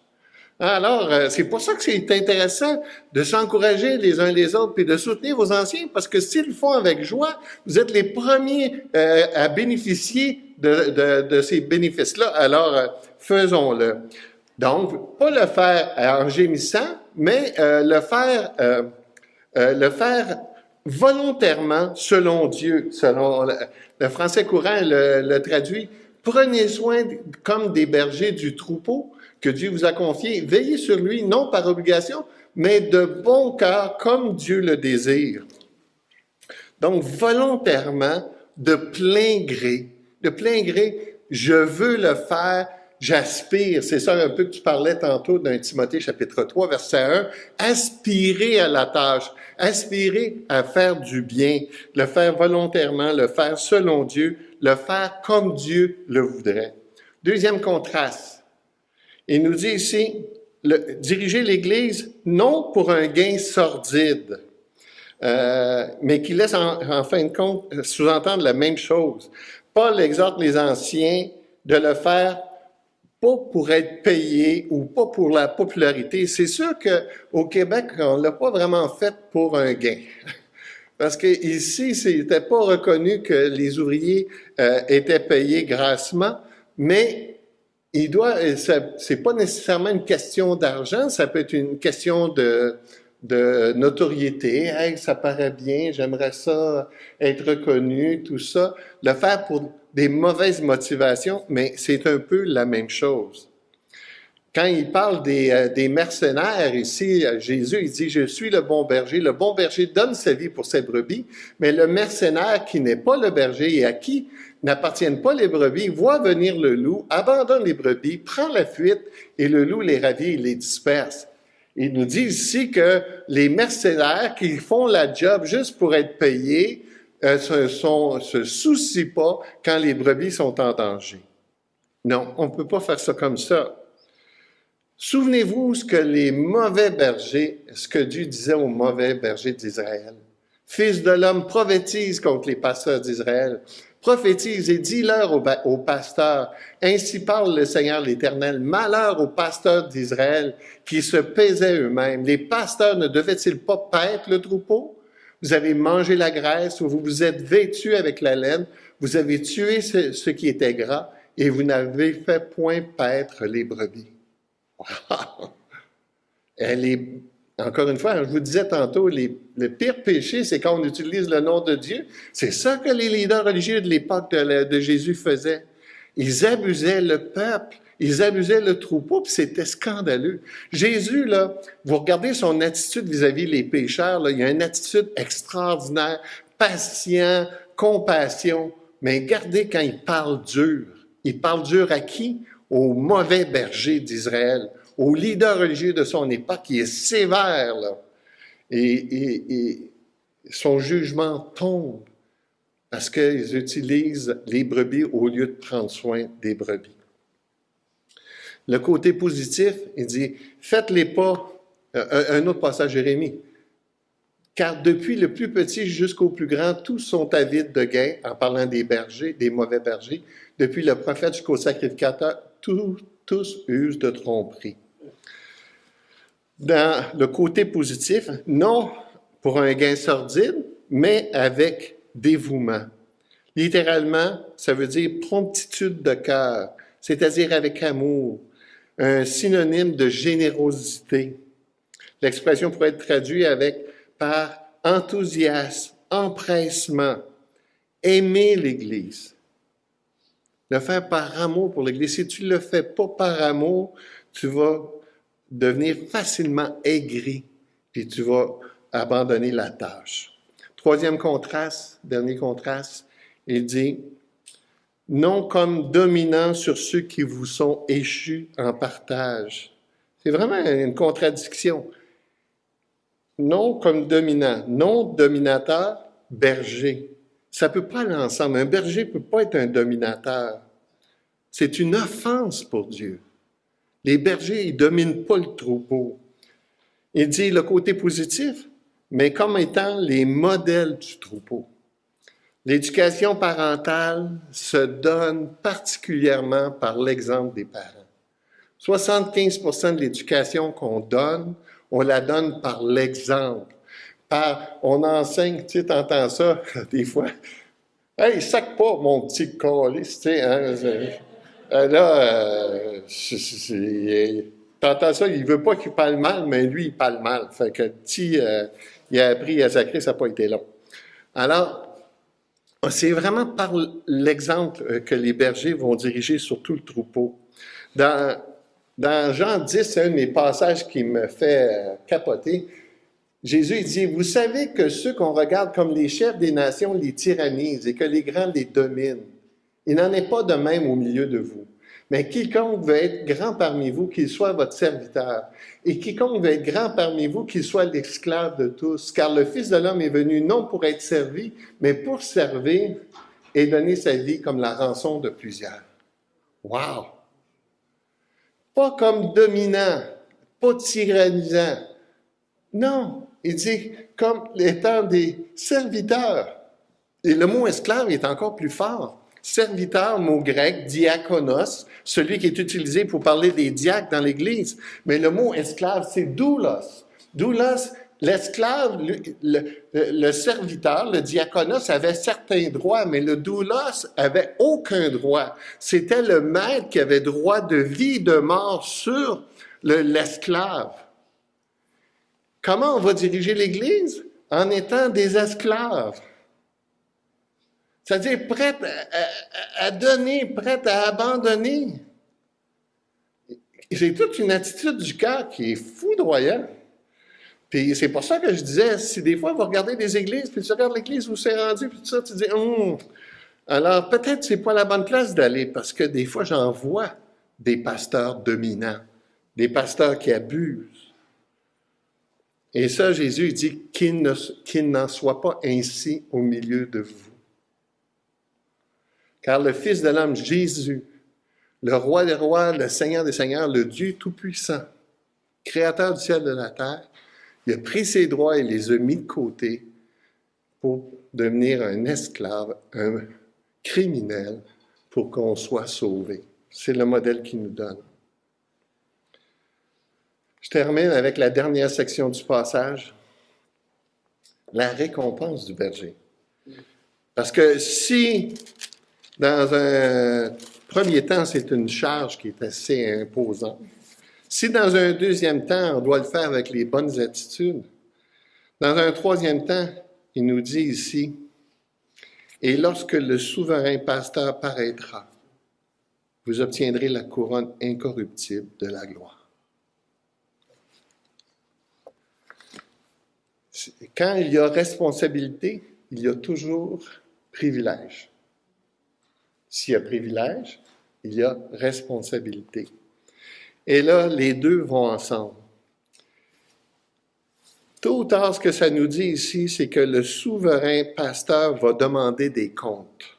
Alors, euh, c'est pour ça que c'est intéressant de s'encourager les uns les autres puis de soutenir vos anciens, parce que s'ils le font avec joie, vous êtes les premiers euh, à bénéficier de, de, ces bénéfices-là. Alors, euh, faisons-le. Donc, pas le faire en gémissant, mais le faire, le faire volontairement selon Dieu, selon le, français courant le, le traduit. Prenez soin comme des bergers du troupeau que Dieu vous a confié, veillez sur lui, non par obligation, mais de bon cœur, comme Dieu le désire. Donc, volontairement, de plein gré, de plein gré, je veux le faire, j'aspire, c'est ça un peu que tu parlais tantôt d'un Timothée chapitre 3, verset 1, aspirer à la tâche, aspirer à faire du bien, le faire volontairement, le faire selon Dieu, le faire comme Dieu le voudrait. Deuxième contraste, il nous dit ici, diriger l'Église non pour un gain sordide, euh, mais qui laisse en, fin de compte sous-entendre la même chose. Paul exhorte les anciens de le faire pas pour être payé ou pas pour la popularité. C'est sûr qu'au Québec, on l'a pas vraiment fait pour un gain. Parce que ici, c'était pas reconnu que les ouvriers euh, étaient payés grassement, mais il doit, c'est pas nécessairement une question d'argent, ça peut être une question de, de notoriété. Hey, ça paraît bien, j'aimerais ça être reconnu, tout ça. Le faire pour des mauvaises motivations, mais c'est un peu la même chose. Quand il parle des, euh, mercenaires ici, Jésus, il dit, je suis le bon berger. Le bon berger donne sa vie pour ses brebis, mais le mercenaire qui n'est pas le berger et à qui n'appartiennent pas les brebis, voit venir le loup, abandonne les brebis, prend la fuite et le loup les ravit et les disperse. Il nous dit ici que les mercenaires qui font la job juste pour être payés euh, se, se soucient pas quand les brebis sont en danger. Non, on ne peut pas faire ça comme ça. Souvenez-vous ce que les mauvais bergers, ce que Dieu disait aux mauvais bergers d'Israël. Fils de l'homme, prophétise contre les pasteurs d'Israël. Prophétise et dis-leur aux, pasteurs. Ainsi parle le Seigneur l'Éternel. Malheur aux pasteurs d'Israël qui se paisaient eux-mêmes. Les pasteurs ne devaient-ils pas paître le troupeau? Vous avez mangé la graisse, vous vous êtes vêtus avec la laine, vous avez tué ce, qui était gras, et vous n'avez fait point paître les brebis. Elle est, encore une fois, je vous disais tantôt, le pire péché, c'est quand on utilise le nom de Dieu. C'est ça que les leaders religieux de l'époque de, Jésus faisaient. Ils abusaient le peuple. Ils abusaient le troupeau, puis c'était scandaleux. Jésus, là, vous regardez son attitude vis-à-vis les pécheurs, il a une attitude extraordinaire, patient, compassion, mais regardez quand il parle dur. Il parle dur à qui? Au mauvais berger d'Israël, au leader religieux de son époque, qui est sévère. Et, son jugement tombe parce qu'ils utilisent les brebis au lieu de prendre soin des brebis. Le côté positif, il dit, faites-les pas, euh, un autre passage, Jérémie, car depuis le plus petit jusqu'au plus grand, tous sont avides de gain, en parlant des bergers, des mauvais bergers. Depuis le prophète jusqu'au sacrificateur, tous usent de tromperie. Dans le côté positif, non pour un gain sordide, mais avec dévouement. Littéralement, ça veut dire promptitude de cœur, c'est-à-dire avec amour, un synonyme de générosité. L'expression pourrait être traduite avec par enthousiasme, empressement, aimer l'Église. Le faire par amour pour l'Église. Si tu ne le fais pas par amour, tu vas devenir facilement aigri, puis tu vas abandonner la tâche. Troisième contraste, dernier contraste, il dit, non comme dominant sur ceux qui vous sont échus en partage. C'est vraiment une contradiction. Non comme dominant, non dominateur, berger. Ça ne peut pas aller ensemble. Un berger ne peut pas être un dominateur. C'est une offense pour Dieu. Les bergers, ils ne dominent pas le troupeau. Il dit le côté positif, mais comme étant les modèles du troupeau. L'éducation parentale se donne particulièrement par l'exemple des parents. 75 de l'éducation qu'on donne, on la donne par l'exemple. Par, on enseigne, tu sais, t'entends ça des fois. Hey, sac pas mon petit colis, tu sais, hein, euh, là, euh, t'entends ça, il veut pas qu'il parle mal, mais lui, il parle mal. Fait que petit, euh, il a appris à sacrer, ça n'a pas été long. Alors, c'est vraiment par l'exemple euh, que les bergers vont diriger sur tout le troupeau. Dans, dans Jean 10, c'est un des passages qui me fait euh, capoter. Jésus dit, vous savez que ceux qu'on regarde comme les chefs des nations les tyrannisent et que les grands les dominent. Il n'en est pas de même au milieu de vous. Mais quiconque veut être grand parmi vous, qu'il soit votre serviteur. Et quiconque veut être grand parmi vous, qu'il soit l'esclave de tous. Car le Fils de l'homme est venu non pour être servi, mais pour servir et donner sa vie comme la rançon de plusieurs. Wow! Pas comme dominant, pas tyrannisant. Non, il dit comme étant des serviteurs. Et le mot esclave est encore plus fort. Serviteur, mot grec, diakonos, celui qui est utilisé pour parler des diacres dans l'Église. Mais le mot esclave, c'est doulos. Doulos, l'esclave, le, serviteur, le diakonos avait certains droits, mais le doulos avait aucun droit. C'était le maître qui avait droit de vie, de mort sur l'esclave. Comment on va diriger l'Église? En étant des esclaves. C'est-à-dire prête à, donner, prête à abandonner. C'est toute une attitude du cœur qui est foudroyante. Puis c'est pour ça que je disais, si des fois vous regardez des églises, puis tu regardes l'église où c'est rendu, puis tout ça, tu dis, hum, alors peut-être c'est pas la bonne place d'aller, parce que des fois j'en vois des pasteurs dominants, des pasteurs qui abusent. Et ça, Jésus dit qu'il n'en soit pas ainsi au milieu de vous. Car le Fils de l'homme, Jésus, le roi des rois, le Seigneur des seigneurs, le Dieu tout-puissant, créateur du ciel et de la terre, il a pris ses droits et les a mis de côté pour devenir un esclave, un criminel, pour qu'on soit sauvé. C'est le modèle qu'il nous donne. Je termine avec la dernière section du passage, la récompense du berger. Parce que si dans un premier temps, c'est une charge qui est assez imposante. Si dans un deuxième temps, on doit le faire avec les bonnes attitudes, dans un troisième temps, il nous dit ici, et lorsque le souverain pasteur paraîtra, vous obtiendrez la couronne incorruptible de la gloire. Quand il y a responsabilité, il y a toujours privilège. S'il y a privilège, il y a responsabilité. Et là, les deux vont ensemble. Tout ou tard, ce que ça nous dit ici, c'est que le souverain pasteur va demander des comptes.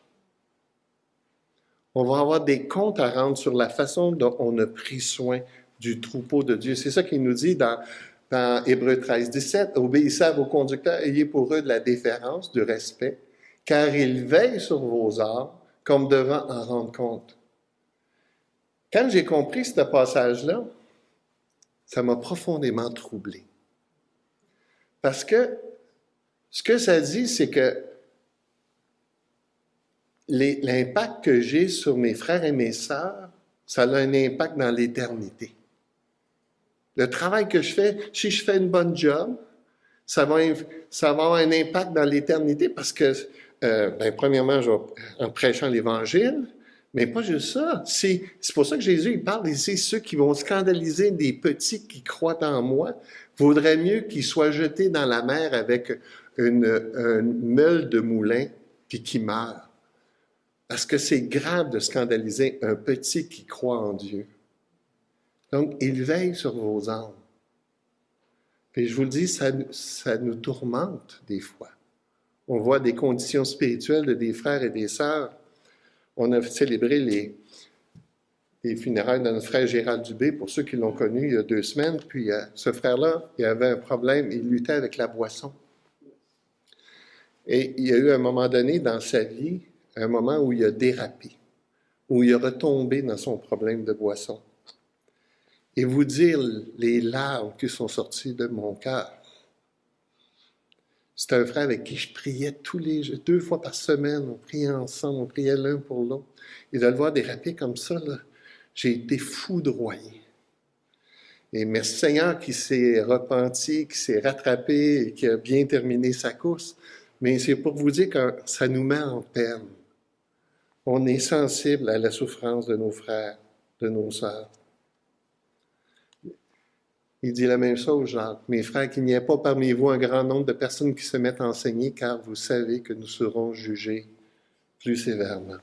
On va avoir des comptes à rendre sur la façon dont on a pris soin du troupeau de Dieu. C'est ça qu'il nous dit dans, dans Hébreu 13, 17. Obéissez à vos conducteurs, ayez pour eux de la déférence, du respect, car ils veillent sur vos âmes comme devant en rendre compte. Quand j'ai compris ce passage-là, ça m'a profondément troublé. Parce que ce que ça dit, c'est que l'impact que j'ai sur mes frères et mes sœurs, ça a un impact dans l'éternité. Le travail que je fais, si je fais une bonne job, ça va, ça va avoir un impact dans l'éternité parce que euh, ben, premièrement, en prêchant l'Évangile, mais pas juste ça. C'est pour ça que Jésus il parle ici, ceux qui vont scandaliser des petits qui croient en moi, vaudrait mieux qu'ils soient jetés dans la mer avec une, meule de moulin, puis qu'ils meurent. Parce que c'est grave de scandaliser un petit qui croit en Dieu. Donc, il veille sur vos âmes. Et je vous le dis, ça nous tourmente des fois. On voit des conditions spirituelles de des frères et des sœurs. On a célébré les, les funérailles de notre frère Gérald Dubé, pour ceux qui l'ont connu il y a deux semaines. Puis euh, ce frère-là, il avait un problème, il luttait avec la boisson. Et il y a eu un moment donné dans sa vie, un moment où il a dérapé, où il a retombé dans son problème de boisson. Et vous dire les larmes qui sont sorties de mon cœur. C'était un frère avec qui je priais tous les deux fois par semaine. On priait ensemble, on priait l'un pour l'autre. Et de le voir déraper comme ça, j'ai été foudroyé. Et merci Seigneur qui s'est repenti, qui s'est rattrapé et qui a bien terminé sa course. Mais c'est pour vous dire que ça nous met en peine. On est sensible à la souffrance de nos frères, de nos sœurs. Il dit la même chose, Jacques. Mes frères, qu'il n'y ait pas parmi vous un grand nombre de personnes qui se mettent à enseigner, car vous savez que nous serons jugés plus sévèrement.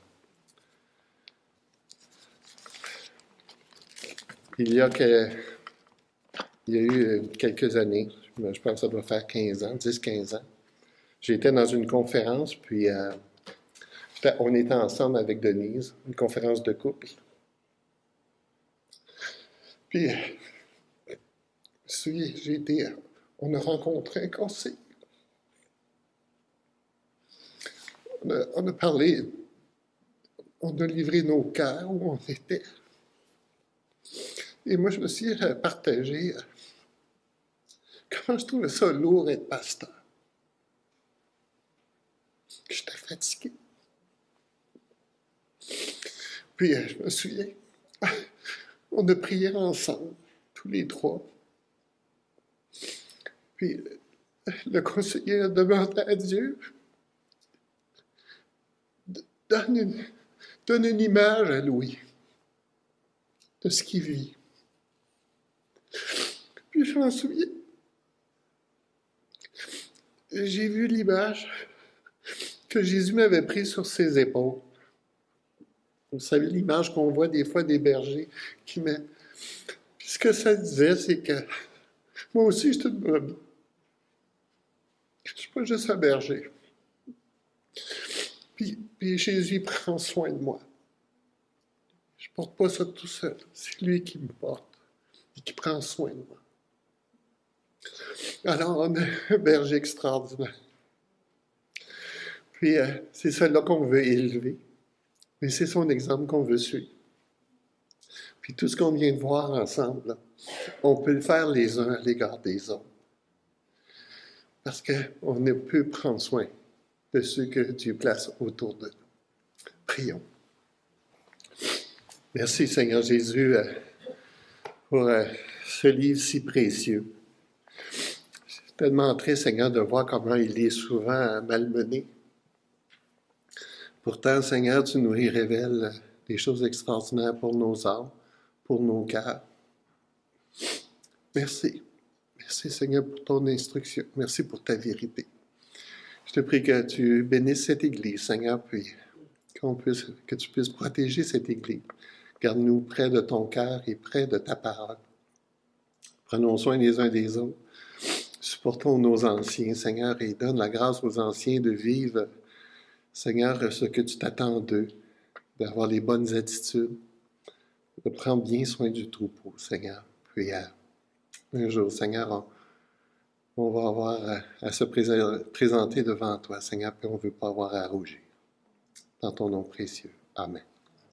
il y a, que, il y a eu euh, quelques années, je pense que ça doit faire 15 ans, 10-15 ans, j'étais dans une conférence, puis euh, on était ensemble avec Denise, une conférence de couple. Puis, on a rencontré un conseil. On a, parlé, on a livré nos cœurs où on était. Et moi, je me suis partagé comment je trouvais ça lourd être pasteur. J'étais fatigué. Puis, je me souviens, on a prié ensemble, tous les trois. Puis, le conseiller a demandé à Dieu donne une, donne une image à Louis de ce qu'il vit. Puis je m'en souviens. J'ai vu l'image que Jésus m'avait prise sur ses épaules. Vous savez, l'image qu'on voit des fois des bergers qui met. Puis ce que ça disait, c'est que moi aussi, je suis une brebis. Je ne suis pas juste un berger. Puis, Jésus prend soin de moi. Je ne porte pas ça tout seul. C'est lui qui me porte et qui prend soin de moi. Alors, on a un berger extraordinaire. Puis, euh, c'est cela qu'on veut élever. Mais c'est son exemple qu'on veut suivre. Puis tout ce qu'on vient de voir ensemble, on peut le faire les uns à l'égard des autres. Parce qu'on ne peut prendre soin de ceux que Dieu place autour de nous. Prions. Merci Seigneur Jésus euh, pour euh, ce livre si précieux. C'est tellement triste Seigneur de voir comment il est souvent malmené. Pourtant, Seigneur, tu nous y révèles des choses extraordinaires pour nos âmes, pour nos cœurs. Merci. Merci, Seigneur, pour ton instruction. Merci pour ta vérité. Je te prie que tu bénisses cette Église, Seigneur, puis puisse, que tu puisses protéger cette Église. Garde-nous près de ton cœur et près de ta parole. Prenons soin les uns des autres. Supportons nos anciens, Seigneur, et donne la grâce aux anciens de vivre Seigneur, ce que tu t'attends d'eux, d'avoir les bonnes attitudes, de prendre bien soin du troupeau, Seigneur. Euh, un jour, Seigneur, on, va avoir à, se présenter devant toi, Seigneur, puis on ne veut pas avoir à rougir. Dans ton nom précieux. Amen.